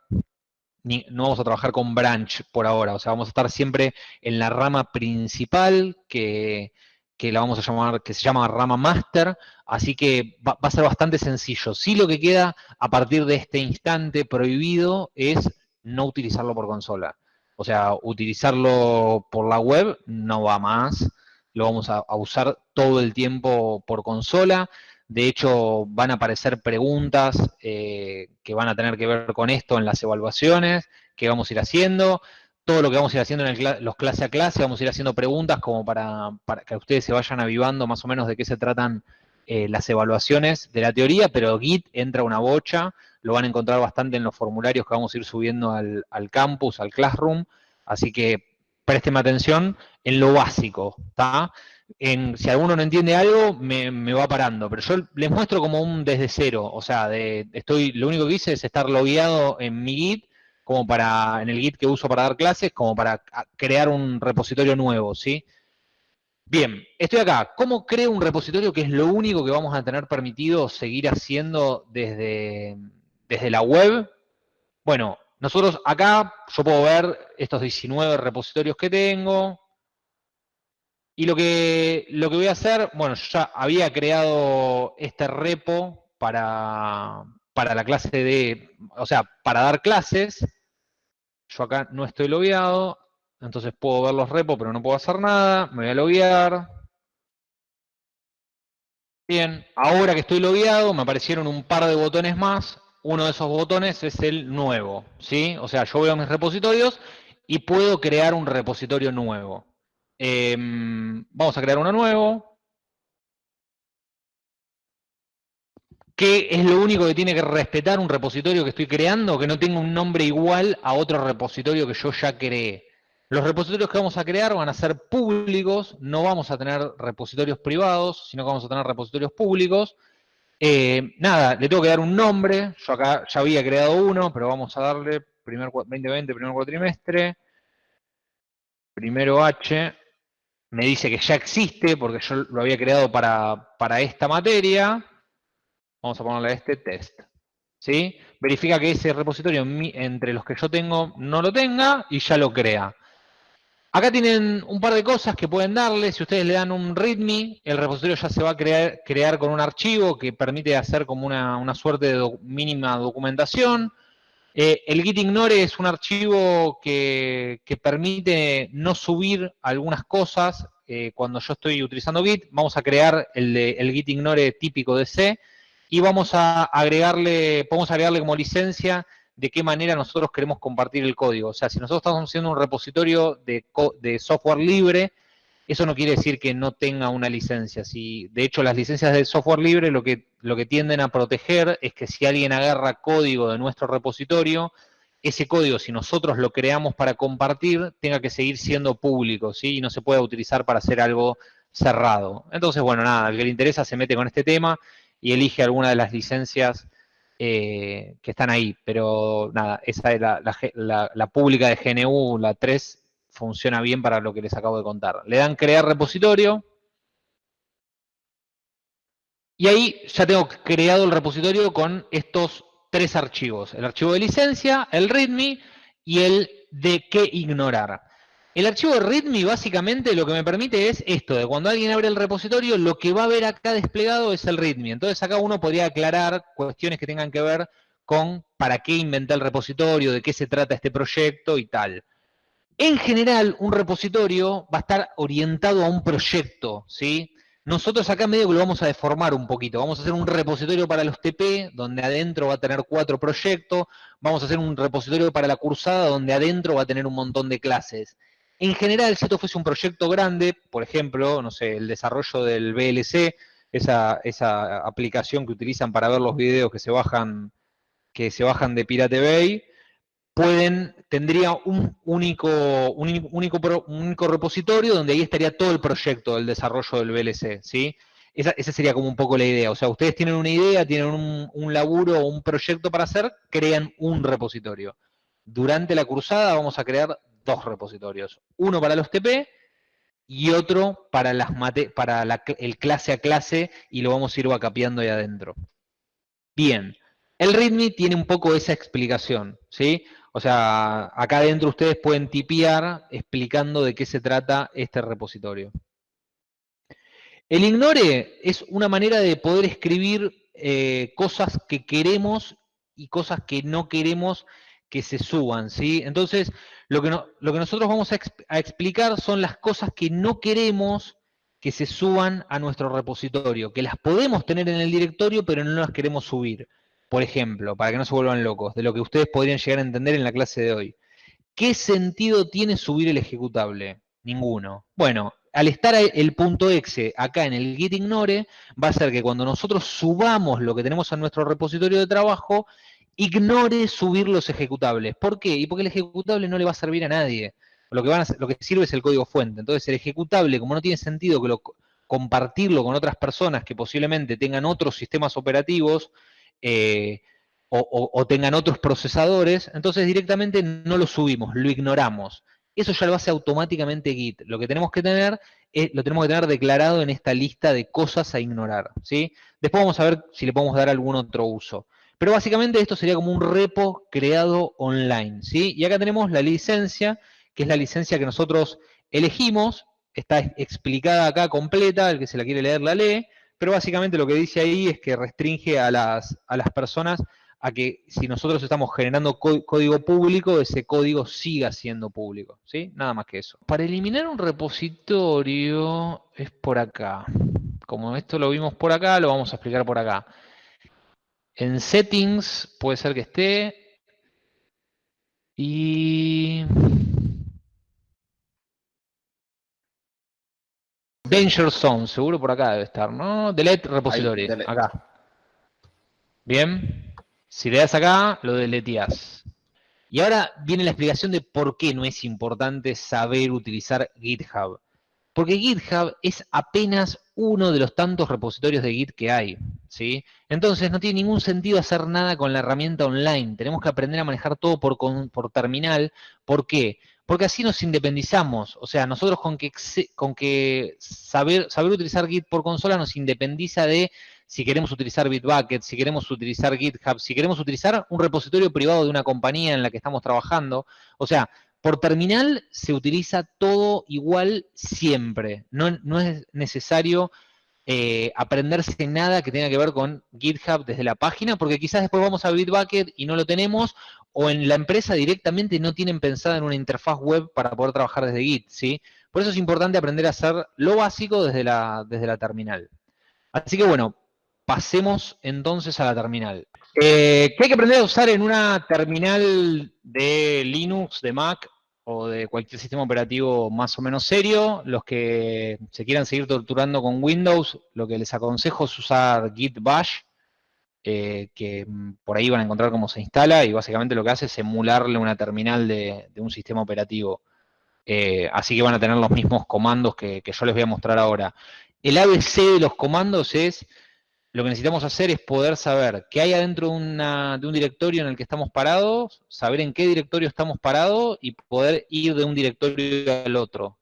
ni, no vamos a trabajar con branch por ahora, o sea, vamos a estar siempre en la rama principal que, que la vamos a llamar, que se llama rama master, así que va, a ser bastante sencillo. Sí lo que queda a partir de este instante prohibido es no utilizarlo por consola. O sea, utilizarlo por la web no va más, lo vamos a, usar todo el tiempo por consola. De hecho, van a aparecer preguntas eh, que van a tener que ver con esto en las evaluaciones que vamos a ir haciendo todo lo que vamos a ir haciendo en los clase a clase, vamos a ir haciendo preguntas como para, que ustedes se vayan avivando más o menos de qué se tratan eh, las evaluaciones de la teoría, pero Git entra una bocha, lo van a encontrar bastante en los formularios que vamos a ir subiendo al, campus, al classroom, así que présteme atención en lo básico, ¿está? Si alguno no entiende algo, me, me, va parando, pero yo les muestro como un desde cero, o sea, de, estoy, lo único que hice es estar logueado en mi Git, como para, en el Git que uso para dar clases, como para crear un repositorio nuevo, ¿sí? Bien, estoy acá. ¿Cómo creo un repositorio que es lo único que vamos a tener permitido seguir haciendo desde, desde la web? Bueno, nosotros acá, yo puedo ver estos 19 repositorios que tengo. Y lo que, lo que voy a hacer, bueno, yo ya había creado este repo para, para la clase de, o sea, para dar clases. Yo acá no estoy logueado, entonces puedo ver los repos, pero no puedo hacer nada. Me voy a loguear. Bien, ahora que estoy logueado, me aparecieron un par de botones más. Uno de esos botones es el nuevo, ¿sí? O sea, yo veo mis repositorios y puedo crear un repositorio nuevo. Em, vamos a crear uno nuevo. ¿Qué es lo único que tiene que respetar un repositorio que estoy creando? Que no tenga un nombre igual a otro repositorio que yo ya creé. Los repositorios que vamos a crear van a ser públicos, no vamos a tener repositorios privados, sino que vamos a tener repositorios públicos. Eh, nada, le tengo que dar un nombre, yo acá ya había creado uno, pero vamos a darle primer 2020, primer cuatrimestre, primero H, me dice que ya existe porque yo lo había creado para, para esta materia, Vamos a ponerle este test. ¿Sí? Verifica que ese repositorio entre los que yo tengo no lo tenga y ya lo crea. Acá tienen un par de cosas que pueden darle. Si ustedes le dan un readme, el repositorio ya se va a crear, crear con un archivo que permite hacer como una, suerte de mínima documentación. Eh, el git ignore es un archivo que, permite no subir algunas cosas eh, cuando yo estoy utilizando Git. Vamos a crear el, el git ignore típico de C y vamos a agregarle, podemos agregarle como licencia de qué manera nosotros queremos compartir el código. O sea, si nosotros estamos haciendo un repositorio de, software libre, eso no quiere decir que no tenga una licencia. Si, de hecho, las licencias de software libre lo que, lo que tienden a proteger es que si alguien agarra código de nuestro repositorio, ese código, si nosotros lo creamos para compartir, tenga que seguir siendo público, ¿sí? Y no se pueda utilizar para hacer algo cerrado. Entonces, bueno, nada, el que le interesa se mete con este tema y elige alguna de las licencias eh, que están ahí. Pero nada, esa es la, la, pública de GNU, la 3, funciona bien para lo que les acabo de contar. Le dan crear repositorio. Y ahí ya tengo creado el repositorio con estos tres archivos. El archivo de licencia, el readme y el de qué ignorar. El archivo de README básicamente lo que me permite es esto, de cuando alguien abre el repositorio, lo que va a ver acá desplegado es el README. Entonces acá uno podría aclarar cuestiones que tengan que ver con para qué inventé el repositorio, de qué se trata este proyecto y tal. En general, un repositorio va a estar orientado a un proyecto, ¿sí? Nosotros acá medio lo vamos a deformar un poquito. Vamos a hacer un repositorio para los TP, donde adentro va a tener cuatro proyectos. Vamos a hacer un repositorio para la cursada, donde adentro va a tener un montón de clases. En general, si esto fuese un proyecto grande, por ejemplo, no sé, el desarrollo del VLC, esa, esa aplicación que utilizan para ver los videos que se bajan, que se bajan de Pirate Bay, pueden, tendría un único, un único, único repositorio donde ahí estaría todo el proyecto del desarrollo del VLC, ¿sí? Esa, sería como un poco la idea. O sea, ustedes tienen una idea, tienen un, un laburo o un proyecto para hacer, crean un repositorio. Durante la cruzada vamos a crear dos repositorios. Uno para los TP y otro para, las para el clase a clase y lo vamos a ir vacapeando ahí adentro. Bien, el README tiene un poco esa explicación, ¿sí? O sea, acá adentro ustedes pueden tipear explicando de qué se trata este repositorio. El ignore es una manera de poder escribir eh, cosas que queremos y cosas que no queremos que se suban, ¿sí? Entonces, lo que, nosotros vamos a, a, explicar son las cosas que no queremos que se suban a nuestro repositorio, que las podemos tener en el directorio, pero no las queremos subir. Por ejemplo, para que no se vuelvan locos, de lo que ustedes podrían llegar a entender en la clase de hoy. ¿Qué sentido tiene subir el ejecutable? Ninguno. Bueno, al estar el punto exe acá en el git ignore, va a ser que cuando nosotros subamos lo que tenemos en nuestro repositorio de trabajo, ignore subir los ejecutables. ¿Por qué? Y porque el ejecutable no le va a servir a nadie. Lo que, sirve es el código fuente. Entonces el ejecutable, como no tiene sentido que lo, compartirlo con otras personas que posiblemente tengan otros sistemas operativos eh, o, tengan otros procesadores, entonces directamente no lo subimos, lo ignoramos. Eso ya lo hace automáticamente Git. Lo que tenemos que tener es, lo tenemos que tener declarado en esta lista de cosas a ignorar. ¿sí? Después vamos a ver si le podemos dar algún otro uso. Pero básicamente esto sería como un repo creado online, ¿sí? Y acá tenemos la licencia, que es la licencia que nosotros elegimos, está explicada acá completa, el que se la quiere leer la lee, pero básicamente lo que dice ahí es que restringe a las, a las personas a que si nosotros estamos generando código público, ese código siga siendo público, ¿sí? Nada más que eso. Para eliminar un repositorio es por acá. Como esto lo vimos por acá, lo vamos a explicar por acá. En settings puede ser que esté. Y... Danger Zone, seguro por acá debe estar, ¿no? Delete repository, acá. Bien. Si le das acá, lo deleteas. Y ahora viene la explicación de por qué no es importante saber utilizar GitHub. Porque GitHub es apenas uno de los tantos repositorios de Git que hay, ¿sí? Entonces no tiene ningún sentido hacer nada con la herramienta online. Tenemos que aprender a manejar todo por, por terminal. ¿Por qué? Porque así nos independizamos. O sea, nosotros con que, con que saber, saber utilizar Git por consola nos independiza de si queremos utilizar Bitbucket, si queremos utilizar GitHub, si queremos utilizar un repositorio privado de una compañía en la que estamos trabajando. O sea, por terminal se utiliza todo igual siempre. No, es necesario eh, aprenderse nada que tenga que ver con GitHub desde la página, porque quizás después vamos a Bitbucket y no lo tenemos, o en la empresa directamente no tienen pensada en una interfaz web para poder trabajar desde Git, ¿sí? Por eso es importante aprender a hacer lo básico desde la, desde la terminal. Así que bueno, pasemos entonces a la terminal. Eh, ¿Qué hay que aprender a usar en una terminal de Linux, de Mac o de cualquier sistema operativo más o menos serio. Los que se quieran seguir torturando con Windows, lo que les aconsejo es usar Git Bash, eh, que mm, por ahí van a encontrar cómo se instala y básicamente lo que hace es emularle una terminal de, un sistema operativo. Eh, así que van a tener los mismos comandos que, que yo les voy a mostrar ahora. El ABC de los comandos es lo que necesitamos hacer es poder saber qué hay adentro de, un directorio en el que estamos parados, saber en qué directorio estamos parados y poder ir de un directorio al otro.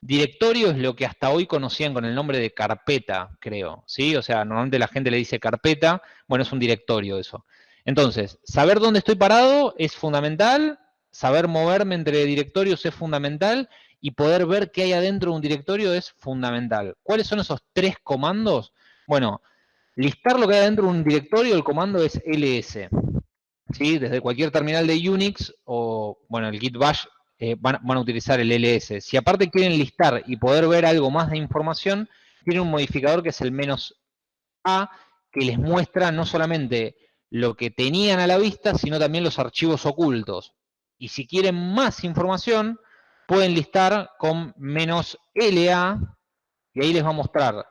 Directorio es lo que hasta hoy conocían con el nombre de carpeta, creo, ¿sí? O sea, normalmente la gente le dice carpeta, bueno, es un directorio eso. Entonces, saber dónde estoy parado es fundamental, saber moverme entre directorios es fundamental, y poder ver qué hay adentro de un directorio es fundamental. ¿Cuáles son esos tres comandos? Bueno, listar lo que hay dentro de un directorio, el comando es ls. ¿sí? Desde cualquier terminal de Unix o, bueno, el git bash eh, van, a utilizar el ls. Si aparte quieren listar y poder ver algo más de información, tiene un modificador que es el menos a, que les muestra no solamente lo que tenían a la vista, sino también los archivos ocultos. Y si quieren más información, pueden listar con menos LA, y ahí les va a mostrar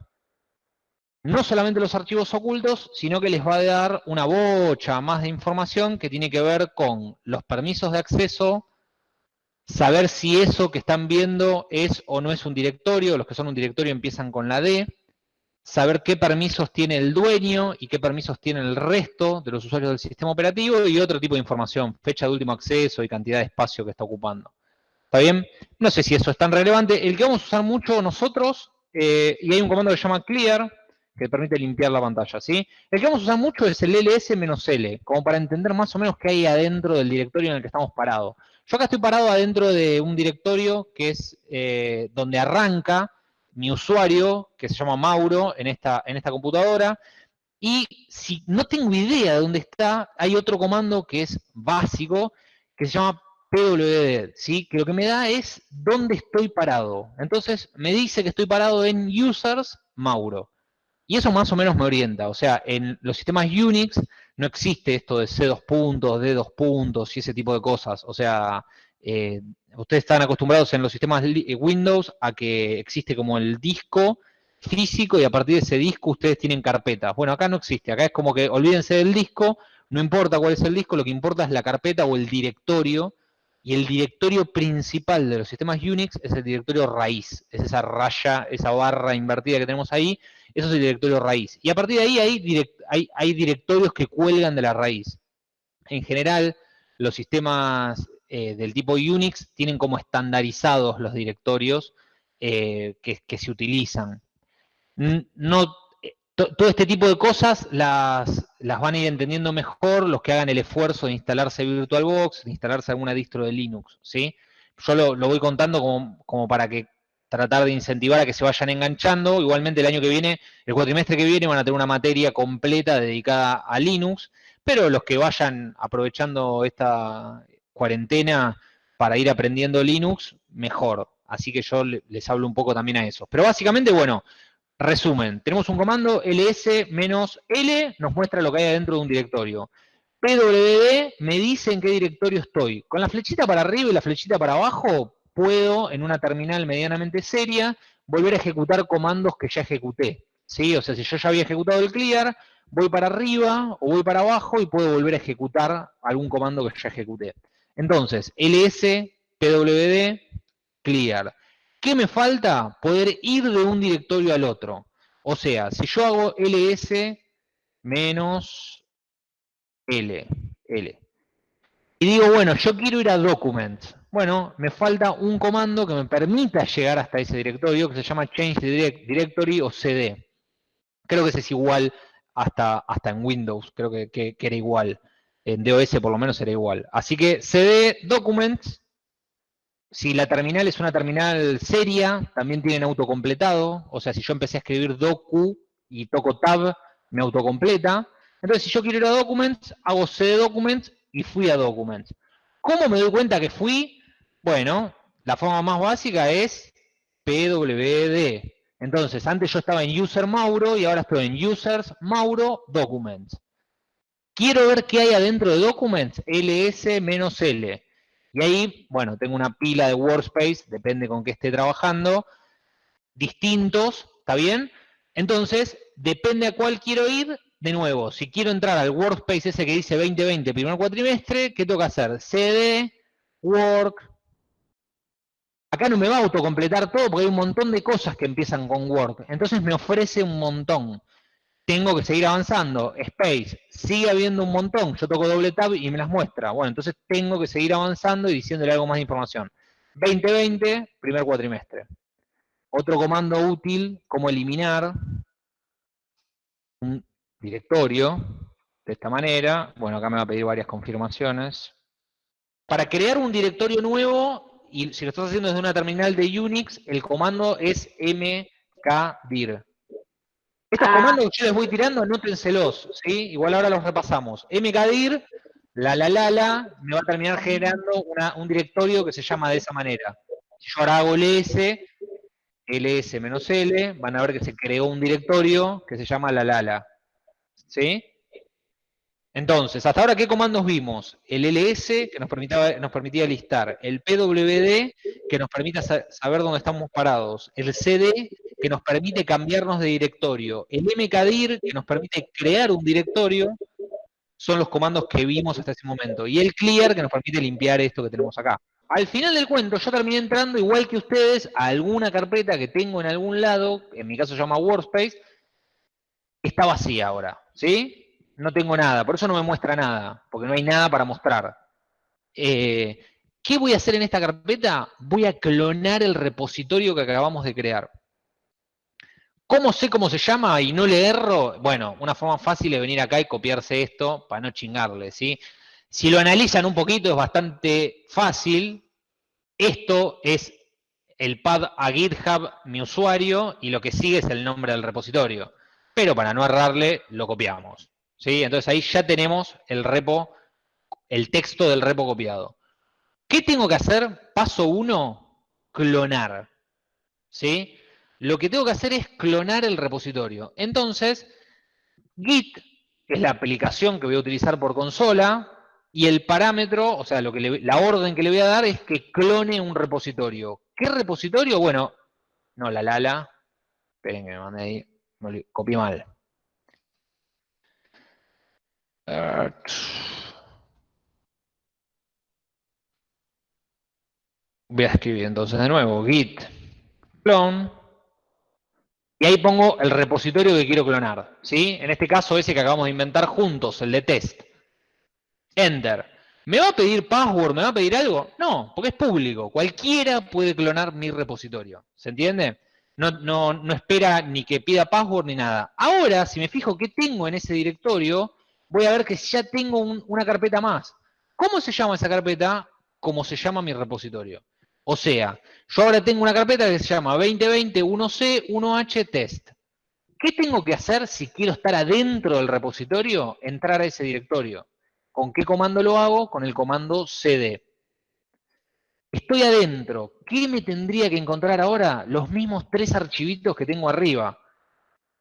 no solamente los archivos ocultos, sino que les va a dar una bocha más de información que tiene que ver con los permisos de acceso, saber si eso que están viendo es o no es un directorio, los que son un directorio empiezan con la D, saber qué permisos tiene el dueño y qué permisos tiene el resto de los usuarios del sistema operativo y otro tipo de información, fecha de último acceso y cantidad de espacio que está ocupando. ¿Está bien? No sé si eso es tan relevante. El que vamos a usar mucho nosotros, eh, y hay un comando que se llama clear, que permite limpiar la pantalla, ¿sí? El que vamos a usar mucho es el ls-l, como para entender más o menos qué hay adentro del directorio en el que estamos parados. Yo acá estoy parado adentro de un directorio que es eh, donde arranca mi usuario, que se llama Mauro, en esta, en esta computadora, y si no tengo idea de dónde está, hay otro comando que es básico, que se llama pwd, ¿sí? que lo que me da es dónde estoy parado. Entonces me dice que estoy parado en users Mauro. Y eso más o menos me orienta. O sea, en los sistemas Unix no existe esto de C2 puntos, D2 puntos y ese tipo de cosas. O sea, eh, ustedes están acostumbrados en los sistemas eh, Windows a que existe como el disco físico y a partir de ese disco ustedes tienen carpetas. Bueno, acá no existe. Acá es como que olvídense del disco, no importa cuál es el disco, lo que importa es la carpeta o el directorio. Y el directorio principal de los sistemas Unix es el directorio raíz. Es esa raya, esa barra invertida que tenemos ahí eso es el directorio raíz. Y a partir de ahí hay, directorios que cuelgan de la raíz. En general, los sistemas eh, del tipo Unix tienen como estandarizados los directorios eh, que, se utilizan. No, eh, todo este tipo de cosas las, van a ir entendiendo mejor los que hagan el esfuerzo de instalarse VirtualBox, de instalarse alguna distro de Linux. ¿sí? Yo lo, voy contando como, para que tratar de incentivar a que se vayan enganchando. Igualmente el año que viene, el cuatrimestre que viene, van a tener una materia completa dedicada a Linux, pero los que vayan aprovechando esta cuarentena para ir aprendiendo Linux, mejor. Así que yo les hablo un poco también a eso. Pero básicamente, bueno, resumen, tenemos un comando ls-l, nos muestra lo que hay dentro de un directorio. pwd me dice en qué directorio estoy. Con la flechita para arriba y la flechita para abajo, puedo, en una terminal medianamente seria, volver a ejecutar comandos que ya ejecuté. ¿sí? O sea, si yo ya había ejecutado el clear, voy para arriba o voy para abajo y puedo volver a ejecutar algún comando que ya ejecuté. Entonces, ls pwd clear. ¿Qué me falta? Poder ir de un directorio al otro. O sea, si yo hago ls menos l, l, y digo, bueno, yo quiero ir a documents, bueno, me falta un comando que me permita llegar hasta ese directorio que se llama Change Directory o CD. Creo que ese es igual hasta, hasta en Windows, creo que, era igual. En DOS por lo menos era igual. Así que CD Documents, si la terminal es una terminal seria, también tienen autocompletado. O sea, si yo empecé a escribir docu y toco tab, me autocompleta. Entonces, si yo quiero ir a Documents, hago CD Documents y fui a Documents. ¿Cómo me doy cuenta que fui? Bueno, la forma más básica es PWD. Entonces, antes yo estaba en User Mauro y ahora estoy en Users Mauro Documents. Quiero ver qué hay adentro de Documents, ls-l. Y ahí, bueno, tengo una pila de workspace, depende con qué esté trabajando, distintos, ¿está bien? Entonces, depende a cuál quiero ir, de nuevo, si quiero entrar al workspace ese que dice 2020, primer cuatrimestre, ¿qué tengo que hacer? CD, work. Acá no me va a autocompletar todo porque hay un montón de cosas que empiezan con work. Entonces me ofrece un montón. Tengo que seguir avanzando. Space, sigue habiendo un montón. Yo toco doble tab y me las muestra. Bueno, entonces tengo que seguir avanzando y diciéndole algo más de información. 2020, primer cuatrimestre. Otro comando útil, como eliminar un directorio de esta manera. Bueno, acá me va a pedir varias confirmaciones. Para crear un directorio nuevo, y si lo estás haciendo desde una terminal de Unix, el comando es mkdir. Estos Ah. comandos que yo les voy tirando, anótenselos, ¿sí? Igual ahora los repasamos. mkdir, la la la la, me va a terminar generando una- un directorio que se llama de esa manera. Si yo ahora hago ls, ls-l, van a ver que se creó un directorio que se llama la la la. ¿Sí? Entonces, hasta ahora, ¿qué comandos vimos? El ls, que nos permitía, listar. El pwd, que nos permite sa- saber dónde estamos parados. El cd, que nos permite cambiarnos de directorio. El mkdir, que nos permite crear un directorio. Son los comandos que vimos hasta ese momento. Y el clear, que nos permite limpiar esto que tenemos acá. Al final del cuento, yo terminé entrando, igual que ustedes, a alguna carpeta que tengo en algún lado, en mi caso se llama Workspace, está vacía ahora, ¿sí? No tengo nada, por eso no me muestra nada, porque no hay nada para mostrar. Eh, ¿Qué voy a hacer en esta carpeta? Voy a clonar el repositorio que acabamos de crear. ¿Cómo sé cómo se llama y no le erro? Bueno, una forma fácil es venir acá y copiarse esto para no chingarle, ¿sí? Si lo analizan un poquito es bastante fácil. Esto es el pad a GitHub, mi usuario, y lo que sigue es el nombre del repositorio. Pero para no errarle, lo copiamos. ¿Sí? Entonces ahí ya tenemos el repo, el texto del repo copiado. ¿Qué tengo que hacer? Paso 1, clonar. ¿sí? Lo que tengo que hacer es clonar el repositorio. Entonces, Git es la aplicación que voy a utilizar por consola, y el parámetro, o sea, lo que la orden que le voy a dar es que clone un repositorio. ¿Qué repositorio? Bueno, no, la Lala. Esperen que me mandé ahí. Copié mal. Eh, Voy a escribir entonces de nuevo git clone y ahí pongo el repositorio que quiero clonar, ¿sí? En este caso ese que acabamos de inventar juntos, el de test. Enter. ¿Me va a pedir password? ¿Me va a pedir algo? No, porque es público. Cualquiera puede clonar mi repositorio. ¿Se entiende? No, no, no espera ni que pida password ni nada. Ahora, si me fijo qué tengo en ese directorio, voy a ver que ya tengo un- una carpeta más. ¿Cómo se llama esa carpeta? Como se llama mi repositorio. O sea, yo ahora tengo una carpeta que se llama 2020 1C 1H test. ¿Qué tengo que hacer si quiero estar adentro del repositorio? Entrar a ese directorio. ¿Con qué comando lo hago? Con el comando cd. Estoy adentro. ¿Qué me tendría que encontrar ahora? Los mismos tres archivitos que tengo arriba.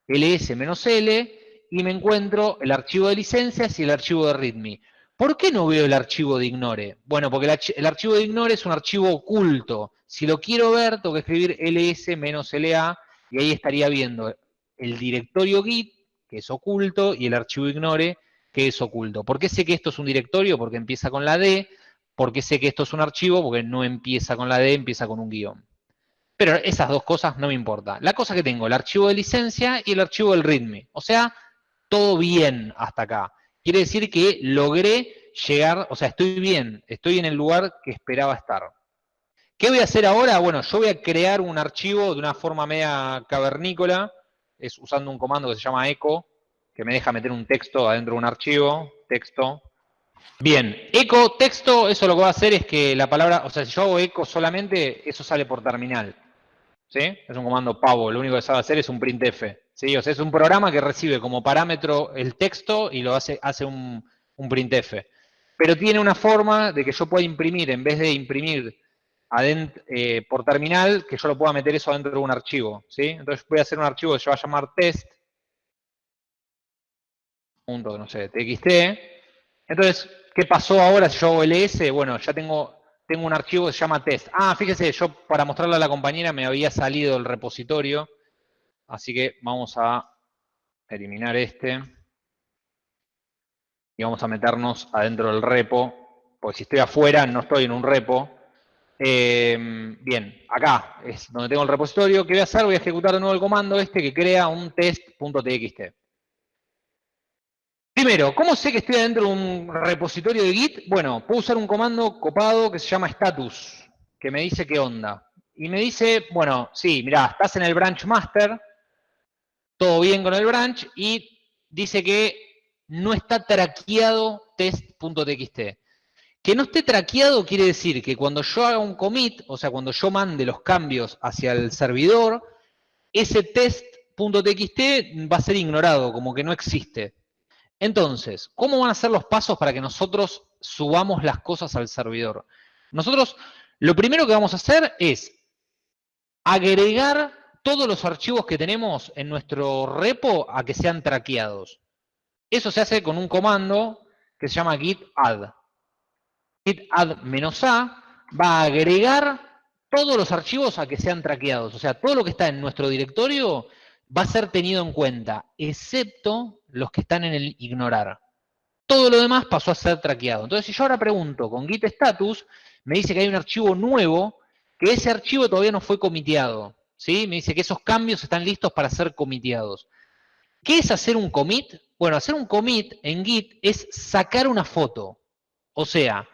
ls-l y me encuentro el archivo de licencias y el archivo de readme. ¿Por qué no veo el archivo de ignore? Bueno, porque el, archi- el archivo de ignore es un archivo oculto. Si lo quiero ver, tengo que escribir ls-la y ahí estaría viendo el directorio git, que es oculto, y el archivo ignore, que es oculto. ¿Por qué sé que esto es un directorio? Porque empieza con la D. ¿Por qué sé que esto es un archivo? Porque no empieza con la D, empieza con un guion. Pero esas dos cosas no me importa. La cosa que tengo, el archivo de licencia y el archivo del readme. O sea, todo bien hasta acá. Quiere decir que logré llegar, o sea, estoy bien, estoy en el lugar que esperaba estar. ¿Qué voy a hacer ahora? Bueno, yo voy a crear un archivo de una forma media cavernícola, es usando un comando que se llama echo, que me deja meter un texto adentro de un archivo, texto. Bien, echo, texto, eso lo que va a hacer es que la palabra, o sea, si yo hago echo solamente, eso sale por terminal. ¿Sí? Es un comando pavo, lo único que sabe hacer es un printf. ¿Sí? O es un programa que recibe como parámetro el texto y lo hace, hace un, un printf. Pero tiene una forma de que yo pueda imprimir, en vez de imprimir eh, por terminal, que yo lo pueda meter eso dentro de un archivo. ¿sí? Entonces voy a hacer un archivo que se va a llamar test. Punto, no sé, txt. Entonces, ¿qué pasó ahora si yo hago ls? Bueno, ya tengo tengo un archivo que se llama test. Ah, fíjese, yo para mostrarle a la compañera me había salido el repositorio, así que vamos a eliminar este. Y vamos a meternos adentro del repo, porque si estoy afuera no estoy en un repo. Eh, bien, acá es donde tengo el repositorio. ¿Qué voy a hacer? Voy a ejecutar de nuevo el comando este que crea un test.txt. Primero, ¿cómo sé que estoy dentro de un repositorio de Git? Bueno, puedo usar un comando copado que se llama status, que me dice qué onda. Y me dice, bueno, sí, mira, estás en el branch master, todo bien con el branch, y dice que no está traqueado test.txt. Que no esté traqueado quiere decir que cuando yo haga un commit, o sea, cuando yo mande los cambios hacia el servidor, ese test.txt va a ser ignorado, como que no existe. Entonces, ¿cómo van a ser los pasos para que nosotros subamos las cosas al servidor? Nosotros, lo primero que vamos a hacer es agregar todos los archivos que tenemos en nuestro repo a que sean traqueados. Eso se hace con un comando que se llama git add. Git add-a va a agregar todos los archivos a que sean traqueados. O sea, todo lo que está en nuestro directorio va a ser tenido en cuenta, excepto los que están en el ignorar. Todo lo demás pasó a ser traqueado. Entonces, si yo ahora pregunto con git status, me dice que hay un archivo nuevo, que ese archivo todavía no fue comiteado. ¿Sí? Me dice que esos cambios están listos para ser comiteados. ¿Qué es hacer un commit? Bueno, hacer un commit en Git es sacar una foto. O sea,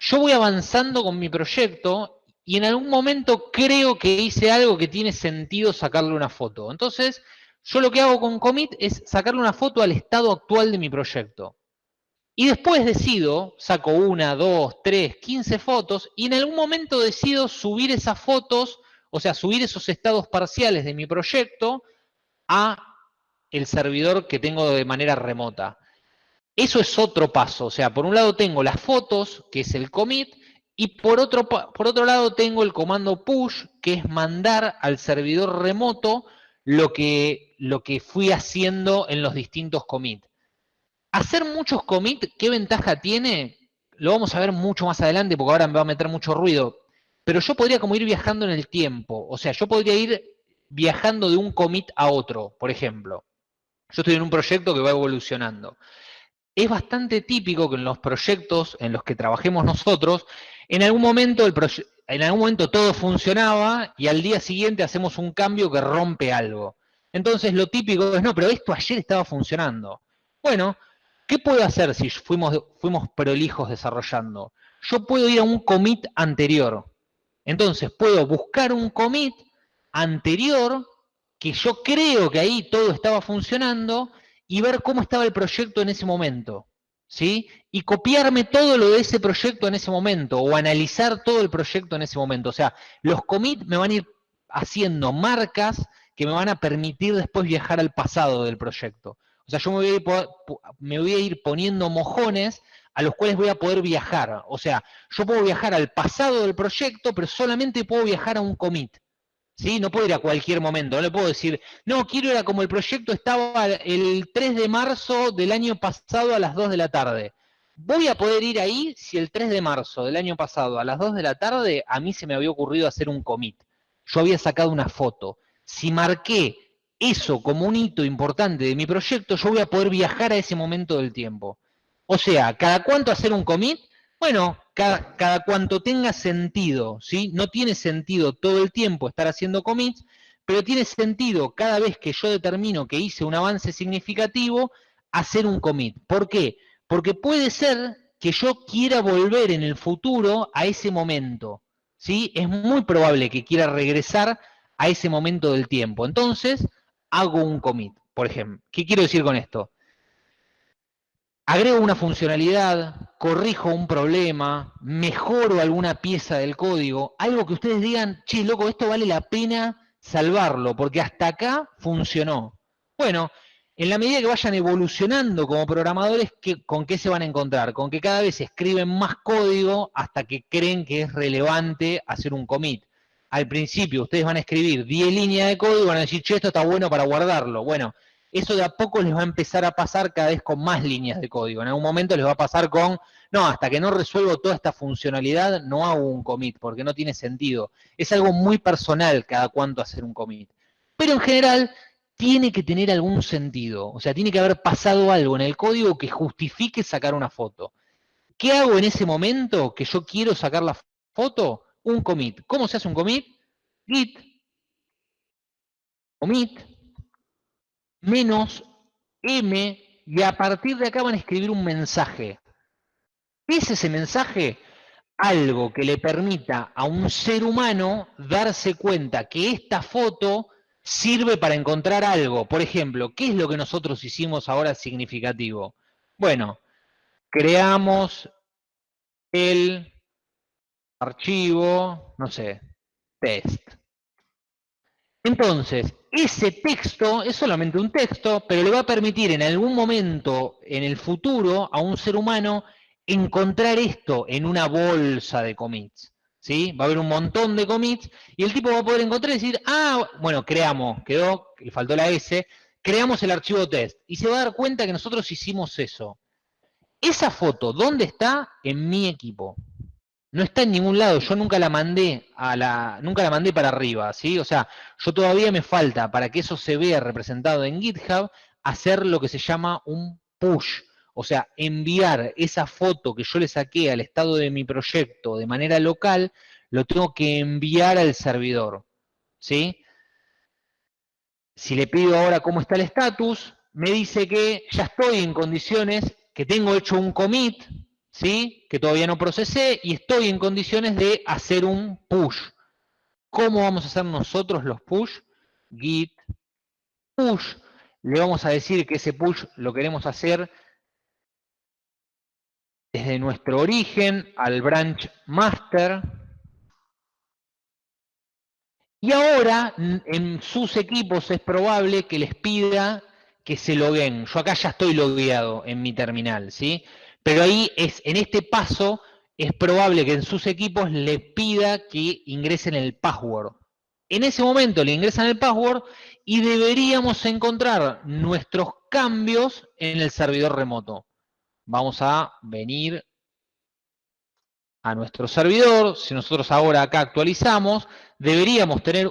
yo voy avanzando con mi proyecto y en algún momento creo que hice algo que tiene sentido sacarle una foto. Entonces, yo lo que hago con commit es sacarle una foto al estado actual de mi proyecto. Y después decido, saco una, dos, tres, quince fotos, y en algún momento decido subir esas fotos, o sea, subir esos estados parciales de mi proyecto a el servidor que tengo de manera remota. Eso es otro paso, o sea, por un lado tengo las fotos, que es el commit, y por otro, por otro lado tengo el comando push, que es mandar al servidor remoto lo que, lo que fui haciendo en los distintos commits. Hacer muchos commits, ¿qué ventaja tiene? Lo vamos a ver mucho más adelante porque ahora me va a meter mucho ruido. Pero yo podría como ir viajando en el tiempo. O sea, yo podría ir viajando de un commit a otro, por ejemplo. Yo estoy en un proyecto que va evolucionando. Es bastante típico que en los proyectos en los que trabajemos nosotros, en algún momento, el en algún momento todo funcionaba y al día siguiente hacemos un cambio que rompe algo. Entonces lo típico es, no, pero esto ayer estaba funcionando. Bueno, ¿qué puedo hacer si fuimos, fuimos prolijos desarrollando? Yo puedo ir a un commit anterior. Entonces puedo buscar un commit anterior que yo creo que ahí todo estaba funcionando y ver cómo estaba el proyecto en ese momento. ¿sí? Y copiarme todo lo de ese proyecto en ese momento, o analizar todo el proyecto en ese momento. O sea, los commits me van a ir haciendo marcas que me van a permitir después viajar al pasado del proyecto. O sea, yo me voy a ir, me voy a ir poniendo mojones a los cuales voy a poder viajar. O sea, yo puedo viajar al pasado del proyecto, pero solamente puedo viajar a un commit. ¿sí? No puedo ir a cualquier momento, no le puedo decir, no, quiero ir a como el proyecto estaba el 3 de marzo del año pasado a las 2 de la tarde. Voy a poder ir ahí si el 3 de marzo del año pasado a las 2 de la tarde a mí se me había ocurrido hacer un commit. Yo había sacado una foto. Si marqué eso como un hito importante de mi proyecto, yo voy a poder viajar a ese momento del tiempo. O sea, ¿cada cuánto hacer un commit? Bueno, cada, cuanto tenga sentido, ¿sí? No tiene sentido todo el tiempo estar haciendo commits, pero tiene sentido cada vez que yo determino que hice un avance significativo, hacer un commit. ¿Por qué? Porque puede ser que yo quiera volver en el futuro a ese momento, ¿sí? Es muy probable que quiera regresar a ese momento del tiempo. Entonces, hago un commit, por ejemplo. ¿Qué quiero decir con esto? Agrego una funcionalidad, corrijo un problema, mejoro alguna pieza del código, algo que ustedes digan, che, loco, esto vale la pena salvarlo, porque hasta acá funcionó. Bueno, en la medida que vayan evolucionando como programadores, ¿con qué se van a encontrar? Con que cada vez escriben más código hasta que creen que es relevante hacer un commit. Al principio ustedes van a escribir 10 líneas de código y van a decir, che, esto está bueno para guardarlo. Bueno, eso de a poco les va a empezar a pasar cada vez con más líneas de código. En algún momento les va a pasar con, no, hasta que no resuelvo toda esta funcionalidad, no hago un commit, porque no tiene sentido. Es algo muy personal cada cuánto hacer un commit. Pero en general, tiene que tener algún sentido. O sea, tiene que haber pasado algo en el código que justifique sacar una foto. ¿Qué hago en ese momento que yo quiero sacar la foto? Un commit. ¿Cómo se hace un commit? Git, commit, menos m, y a partir de acá van a escribir un mensaje. ¿Qué es ese mensaje? Algo que le permita a un ser humano darse cuenta que esta foto sirve para encontrar algo. Por ejemplo, ¿qué es lo que nosotros hicimos ahora significativo? Bueno, creamos el archivo, no sé, test. Entonces, ese texto es solamente un texto, pero le va a permitir en algún momento en el futuro a un ser humano encontrar esto en una bolsa de commits. ¿sí? Va a haber un montón de commits y el tipo va a poder encontrar y decir, ah, bueno, creamos, quedó, le faltó la S, creamos el archivo test. Y se va a dar cuenta que nosotros hicimos eso. Esa foto, ¿dónde está? En mi equipo no está en ningún lado, yo nunca la mandé a la, nunca la mandé para arriba, ¿sí? O sea, yo todavía me falta para que eso se vea representado en GitHub, hacer lo que se llama un push, o sea, enviar esa foto que yo le saqué al estado de mi proyecto de manera local, lo tengo que enviar al servidor, ¿sí? Si le pido ahora cómo está el estatus, me dice que ya estoy en condiciones, que tengo hecho un commit, ¿sí? que todavía no procesé y estoy en condiciones de hacer un push. ¿Cómo vamos a hacer nosotros los push? Git push. Le vamos a decir que ese push lo queremos hacer desde nuestro origen al branch master. Y ahora en sus equipos es probable que les pida que se loguen. Yo acá ya estoy logueado en mi terminal, ¿sí? Pero ahí es, en este paso, es probable que en sus equipos le pida que ingresen el password. En ese momento le ingresan el password y deberíamos encontrar nuestros cambios en el servidor remoto. Vamos a venir a nuestro servidor. Si nosotros ahora acá actualizamos, deberíamos tener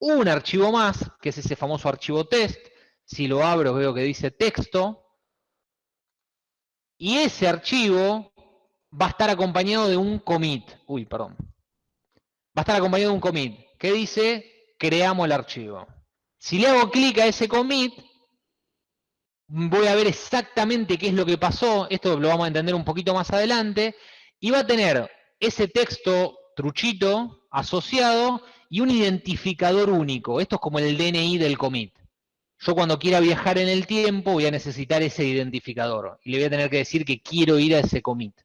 un archivo más, que es ese famoso archivo test. Si lo abro veo que dice texto. Y ese archivo va a estar acompañado de un commit. Uy, perdón. Va a estar acompañado de un commit que dice creamos el archivo. Si le hago clic a ese commit, voy a ver exactamente qué es lo que pasó. Esto lo vamos a entender un poquito más adelante. Y va a tener ese texto truchito asociado y un identificador único. Esto es como el DNI del commit yo cuando quiera viajar en el tiempo voy a necesitar ese identificador y le voy a tener que decir que quiero ir a ese commit.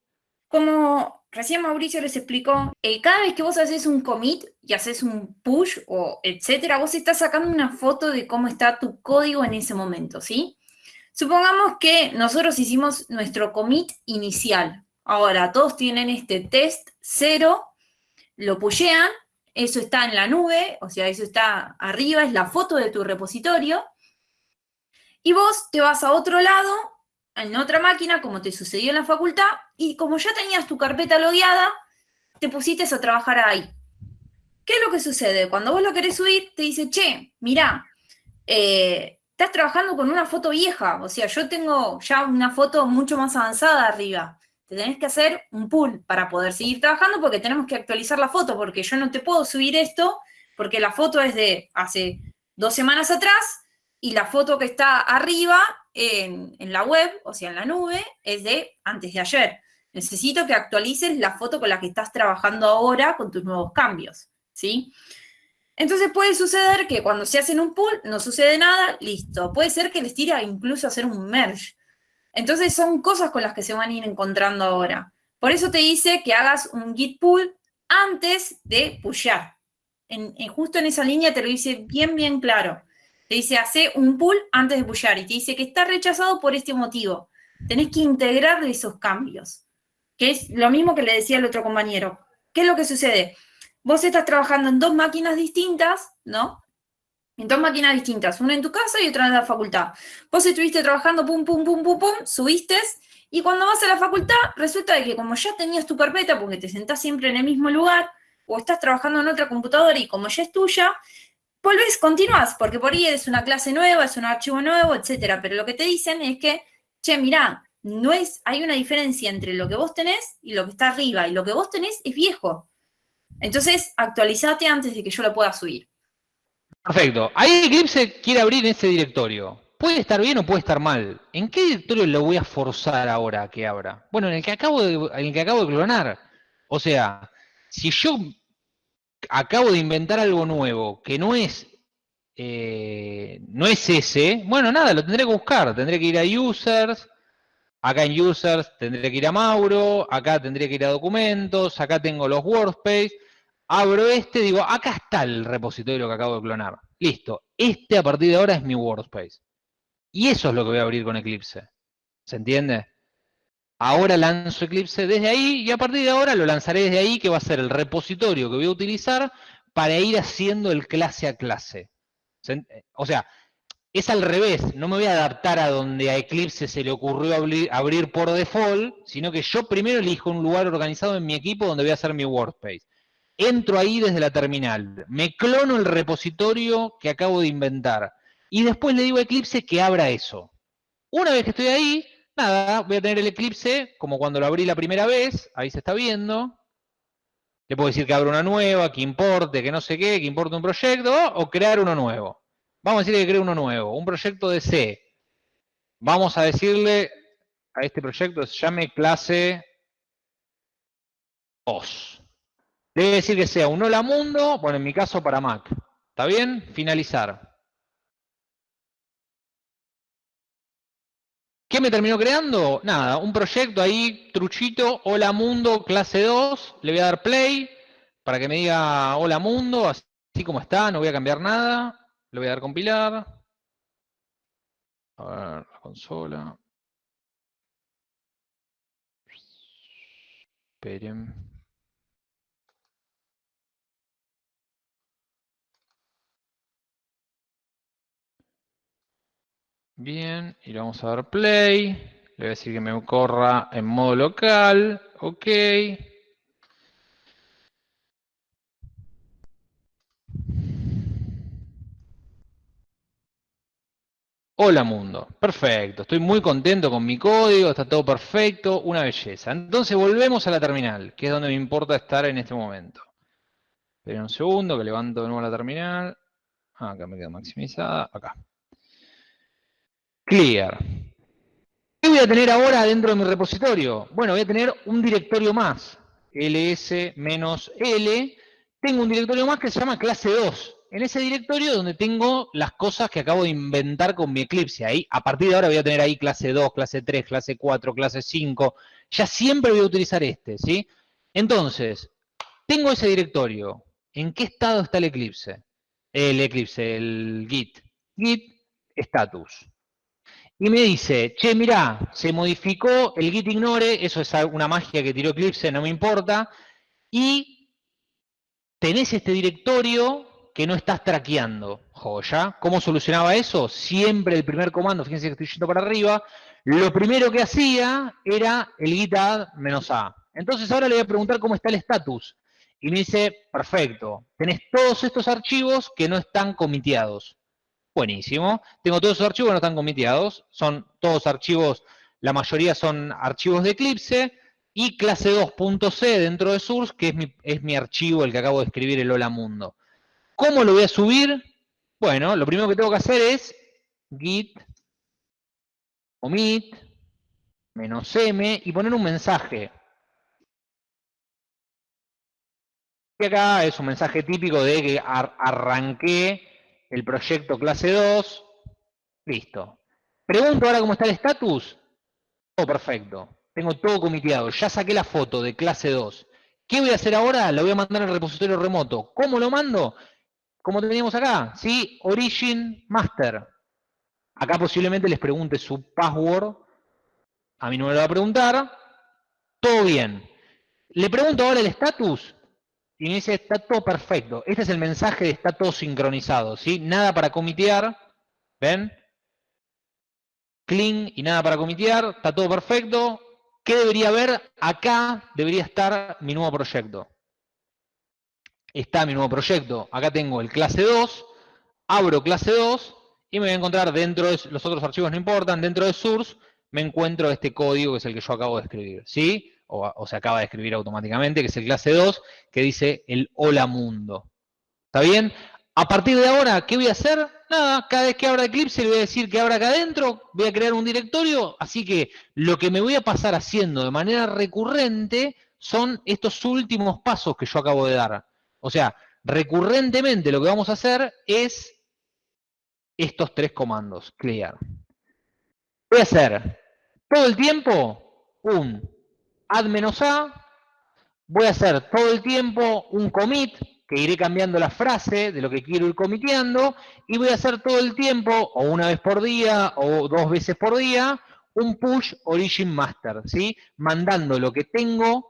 Como recién Mauricio les explicó, cada vez que vos haces un commit y haces un push o etcétera, vos estás sacando una foto de cómo está tu código en ese momento, ¿sí? Supongamos que nosotros hicimos nuestro commit inicial. Ahora, todos tienen este test cero, lo pushean, eso está en la nube, o sea, eso está arriba, es la foto de tu repositorio, y vos te vas a otro lado, en otra máquina, como te sucedió en la facultad, y como ya tenías tu carpeta logueada, te pusiste a trabajar ahí. ¿Qué es lo que sucede? Cuando vos lo querés subir, te dice, che, mirá, eh, estás trabajando con una foto vieja, o sea, yo tengo ya una foto mucho más avanzada arriba. Te tenés que hacer un pull para poder seguir trabajando porque tenemos que actualizar la foto, porque yo no te puedo subir esto porque la foto es de hace dos semanas atrás y la foto que está arriba en, la web, o sea, en la nube, es de antes de ayer. Necesito que actualices la foto con la que estás trabajando ahora con tus nuevos cambios, ¿sí? Entonces puede suceder que cuando se hacen un pull no sucede nada, listo. Puede ser que les tire incluso hacer un merge. Entonces son cosas con las que se van a ir encontrando ahora. Por eso te dice que hagas un git pull antes de pushear. En, justo en esa línea te lo dice bien, bien claro. Te dice, hace un pull antes de pushar y te dice que está rechazado por este motivo. Tenés que integrar esos cambios, que es lo mismo que le decía el otro compañero. ¿Qué es lo que sucede? Vos estás trabajando en dos máquinas distintas, ¿no? en dos máquinas distintas, una en tu casa y otra en la facultad. Vos estuviste trabajando, pum, pum, pum, pum, pum, subiste, y cuando vas a la facultad, resulta de que como ya tenías tu carpeta, porque te sentás siempre en el mismo lugar, o estás trabajando en otra computadora y como ya es tuya, volvés, continúas, porque por ahí es una clase nueva, es un archivo nuevo, etcétera. Pero lo que te dicen es que, che, mirá, no es, hay una diferencia entre lo que vos tenés y lo que está arriba, y lo que vos tenés es viejo. Entonces, actualizate antes de que yo lo pueda subir. Perfecto. Ahí Eclipse quiere abrir ese directorio. Puede estar bien o puede estar mal. ¿En qué directorio lo voy a forzar ahora que abra? Bueno, en el que acabo en el que acabo de clonar. O sea, si yo acabo de inventar algo nuevo que no es, eh, no es ese, bueno, nada, lo tendré que buscar. Tendré que ir a users, acá en users tendré que ir a Mauro, acá tendré que ir a documentos, acá tengo los workspace, abro este, digo, acá está el repositorio que acabo de clonar. Listo, este a partir de ahora es mi workspace. Y eso es lo que voy a abrir con Eclipse. ¿Se entiende? Ahora lanzo Eclipse desde ahí y a partir de ahora lo lanzaré desde ahí, que va a ser el repositorio que voy a utilizar para ir haciendo el clase a clase. O sea, es al revés, no me voy a adaptar a donde a Eclipse se le ocurrió abrir, por default, sino que yo primero elijo un lugar organizado en mi equipo donde voy a hacer mi workspace. Entro ahí desde la terminal, me clono el repositorio que acabo de inventar y después le digo a Eclipse que abra eso. Una vez que estoy ahí, nada, voy a tener el Eclipse como cuando lo abrí la primera vez, ahí se está viendo. Le puedo decir que abra una nueva, que importe, que no sé qué, que importe un proyecto, o crear uno nuevo. Vamos a decirle que cree uno nuevo, un proyecto de C. Vamos a decirle a este proyecto, se llame clase 2. Debe decir que sea un hola mundo, bueno, en mi caso para Mac. ¿Está bien? Finalizar. ¿Qué me terminó creando? Nada, un proyecto ahí, truchito, hola mundo, clase 2, le voy a dar play para que me diga hola mundo, así como está, no voy a cambiar nada, le voy a dar compilar. A ver, la consola. Esperen. Bien, y le vamos a dar play. Le voy a decir que me corra en modo local. Ok. Hola mundo, perfecto, estoy muy contento con mi código, está todo perfecto, una belleza. Entonces volvemos a la terminal, que es donde me importa estar en este momento. Esperen un segundo, que levanto de nuevo la terminal. Ah, acá me queda maximizada, acá. Clear. ¿Qué voy a tener ahora dentro de mi repositorio? Bueno, voy a tener un directorio más, ls-l. Tengo un directorio más que se llama clase 2. En ese directorio donde tengo las cosas que acabo de inventar con mi Eclipse. Ahí, a partir de ahora voy a tener ahí clase 2, clase 3, clase 4, clase 5. Ya siempre voy a utilizar este, ¿sí? Entonces, tengo ese directorio. ¿En qué estado está el Eclipse? El Eclipse, el Git. Git status y me dice, che, mirá, se modificó el git ignore, eso es una magia que tiró Eclipse, no me importa, y tenés este directorio que no estás traqueando. Joya. ¿Cómo solucionaba eso? Siempre el primer comando, fíjense que estoy yendo para arriba, lo primero que hacía era el git add "-a". Entonces ahora le voy a preguntar cómo está el status. Y me dice, perfecto, tenés todos estos archivos que no están comiteados. Buenísimo. Tengo todos esos archivos no están comiteados. Son todos archivos, la mayoría son archivos de Eclipse. Y clase 2.c dentro de source, que es mi, es mi archivo, el que acabo de escribir, el hola mundo. ¿Cómo lo voy a subir? Bueno, lo primero que tengo que hacer es git commit menos m y poner un mensaje. Y acá es un mensaje típico de que arranqué el proyecto clase 2, listo. Pregunto ahora cómo está el estatus. Todo perfecto. Tengo todo comiteado. Ya saqué la foto de clase 2. ¿Qué voy a hacer ahora? Lo voy a mandar al repositorio remoto. ¿Cómo lo mando? Como teníamos acá, ¿sí? Origin Master. Acá posiblemente les pregunte su password. A mí no me lo va a preguntar. Todo bien. Le pregunto ahora el estatus. Y me dice, está todo perfecto. Este es el mensaje de está todo sincronizado, ¿sí? Nada para comitear, ¿ven? Clean y nada para comitear, está todo perfecto. ¿Qué debería haber? Acá debería estar mi nuevo proyecto. Está mi nuevo proyecto. Acá tengo el clase 2, abro clase 2 y me voy a encontrar dentro de, los otros archivos no importan, dentro de source me encuentro este código que es el que yo acabo de escribir, ¿sí? O, se acaba de escribir automáticamente, que es el clase 2, que dice el hola mundo. ¿Está bien? A partir de ahora, ¿qué voy a hacer? Nada, cada vez que abra Eclipse le voy a decir que abra acá adentro, voy a crear un directorio, así que lo que me voy a pasar haciendo de manera recurrente son estos últimos pasos que yo acabo de dar. O sea, recurrentemente lo que vamos a hacer es estos tres comandos, clear. Voy a hacer todo el tiempo un add-a, voy a hacer todo el tiempo un commit, que iré cambiando la frase de lo que quiero ir comiteando, y voy a hacer todo el tiempo, o una vez por día, o dos veces por día, un push origin master, ¿sí? Mandando lo que tengo,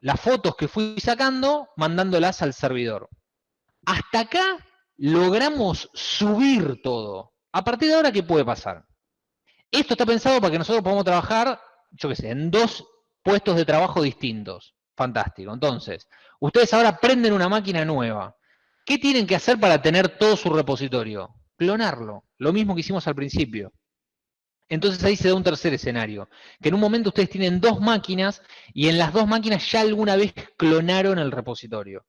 las fotos que fui sacando, mandándolas al servidor. Hasta acá logramos subir todo. A partir de ahora, ¿qué puede pasar? Esto está pensado para que nosotros podamos trabajar, yo qué sé, en dos puestos de trabajo distintos. Fantástico. Entonces, ustedes ahora prenden una máquina nueva. ¿Qué tienen que hacer para tener todo su repositorio? Clonarlo. Lo mismo que hicimos al principio. Entonces ahí se da un tercer escenario, que en un momento ustedes tienen dos máquinas y en las dos máquinas ya alguna vez clonaron el repositorio.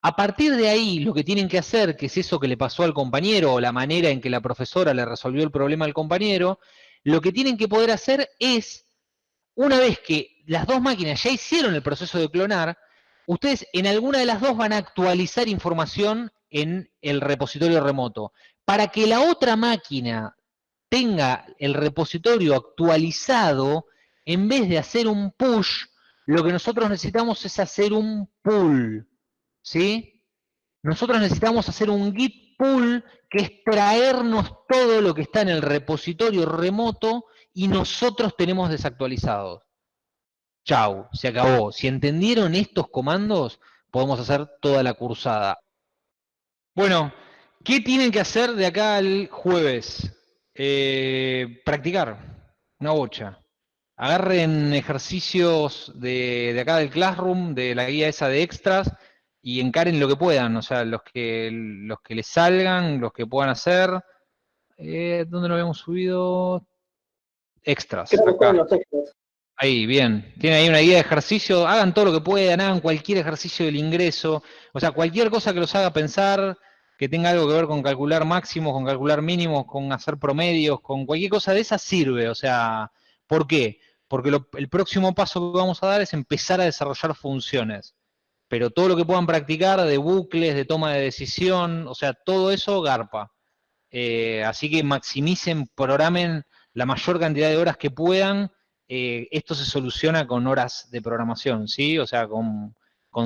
A partir de ahí, lo que tienen que hacer, que es eso que le pasó al compañero o la manera en que la profesora le resolvió el problema al compañero, lo que tienen que poder hacer es, una vez que las dos máquinas ya hicieron el proceso de clonar, ustedes en alguna de las dos van a actualizar información en el repositorio remoto. Para que la otra máquina tenga el repositorio actualizado, en vez de hacer un push, lo que nosotros necesitamos es hacer un pull. ¿sí? Nosotros necesitamos hacer un git pull, que es traernos todo lo que está en el repositorio remoto y nosotros tenemos desactualizados. Chau, se acabó. Si entendieron estos comandos, podemos hacer toda la cursada. Bueno, ¿qué tienen que hacer de acá al jueves? Eh, practicar, una bocha. Agarren ejercicios de, de acá del Classroom, de la guía esa de extras, y encaren lo que puedan, o sea, los que, los que les salgan, los que puedan hacer. Eh, ¿Dónde lo habíamos subido? Extras. Ahí, bien. Tienen ahí una guía de ejercicio. Hagan todo lo que puedan, hagan cualquier ejercicio del ingreso. O sea, cualquier cosa que los haga pensar, que tenga algo que ver con calcular máximos, con calcular mínimos, con hacer promedios, con cualquier cosa de esa sirve. O sea, ¿por qué? Porque el próximo paso que vamos a dar es empezar a desarrollar funciones pero todo lo que puedan practicar de bucles, de toma de decisión, o sea, todo eso garpa. Eh, así que maximicen, programen la mayor cantidad de horas que puedan. Eh, esto se soluciona con horas de programación, ¿sí? O sea, con,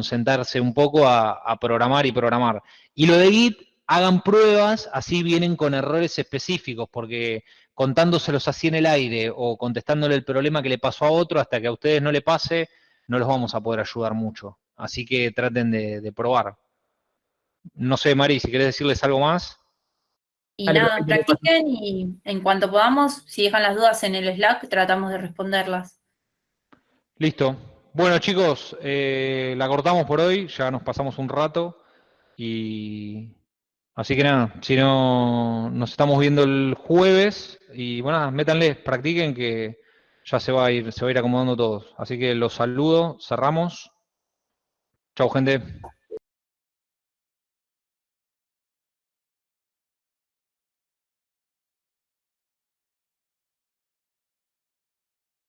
sentarse un poco a, a, programar y programar. Y lo de Git, hagan pruebas, así vienen con errores específicos, porque contándoselos así en el aire o contestándole el problema que le pasó a otro hasta que a ustedes no le pase, no los vamos a poder ayudar mucho. Así que traten de, probar. No sé, Mari, si querés decirles algo más. Y nada, practiquen y en cuanto podamos, si dejan las dudas en el Slack, tratamos de responderlas. Listo. Bueno, chicos, eh, la cortamos por hoy, ya nos pasamos un rato. Y así que nada, si no, nos estamos viendo el jueves. Y bueno, métanle, practiquen que ya se va a ir, se va a ir acomodando todos. Así que los saludo, cerramos. Chao, gente.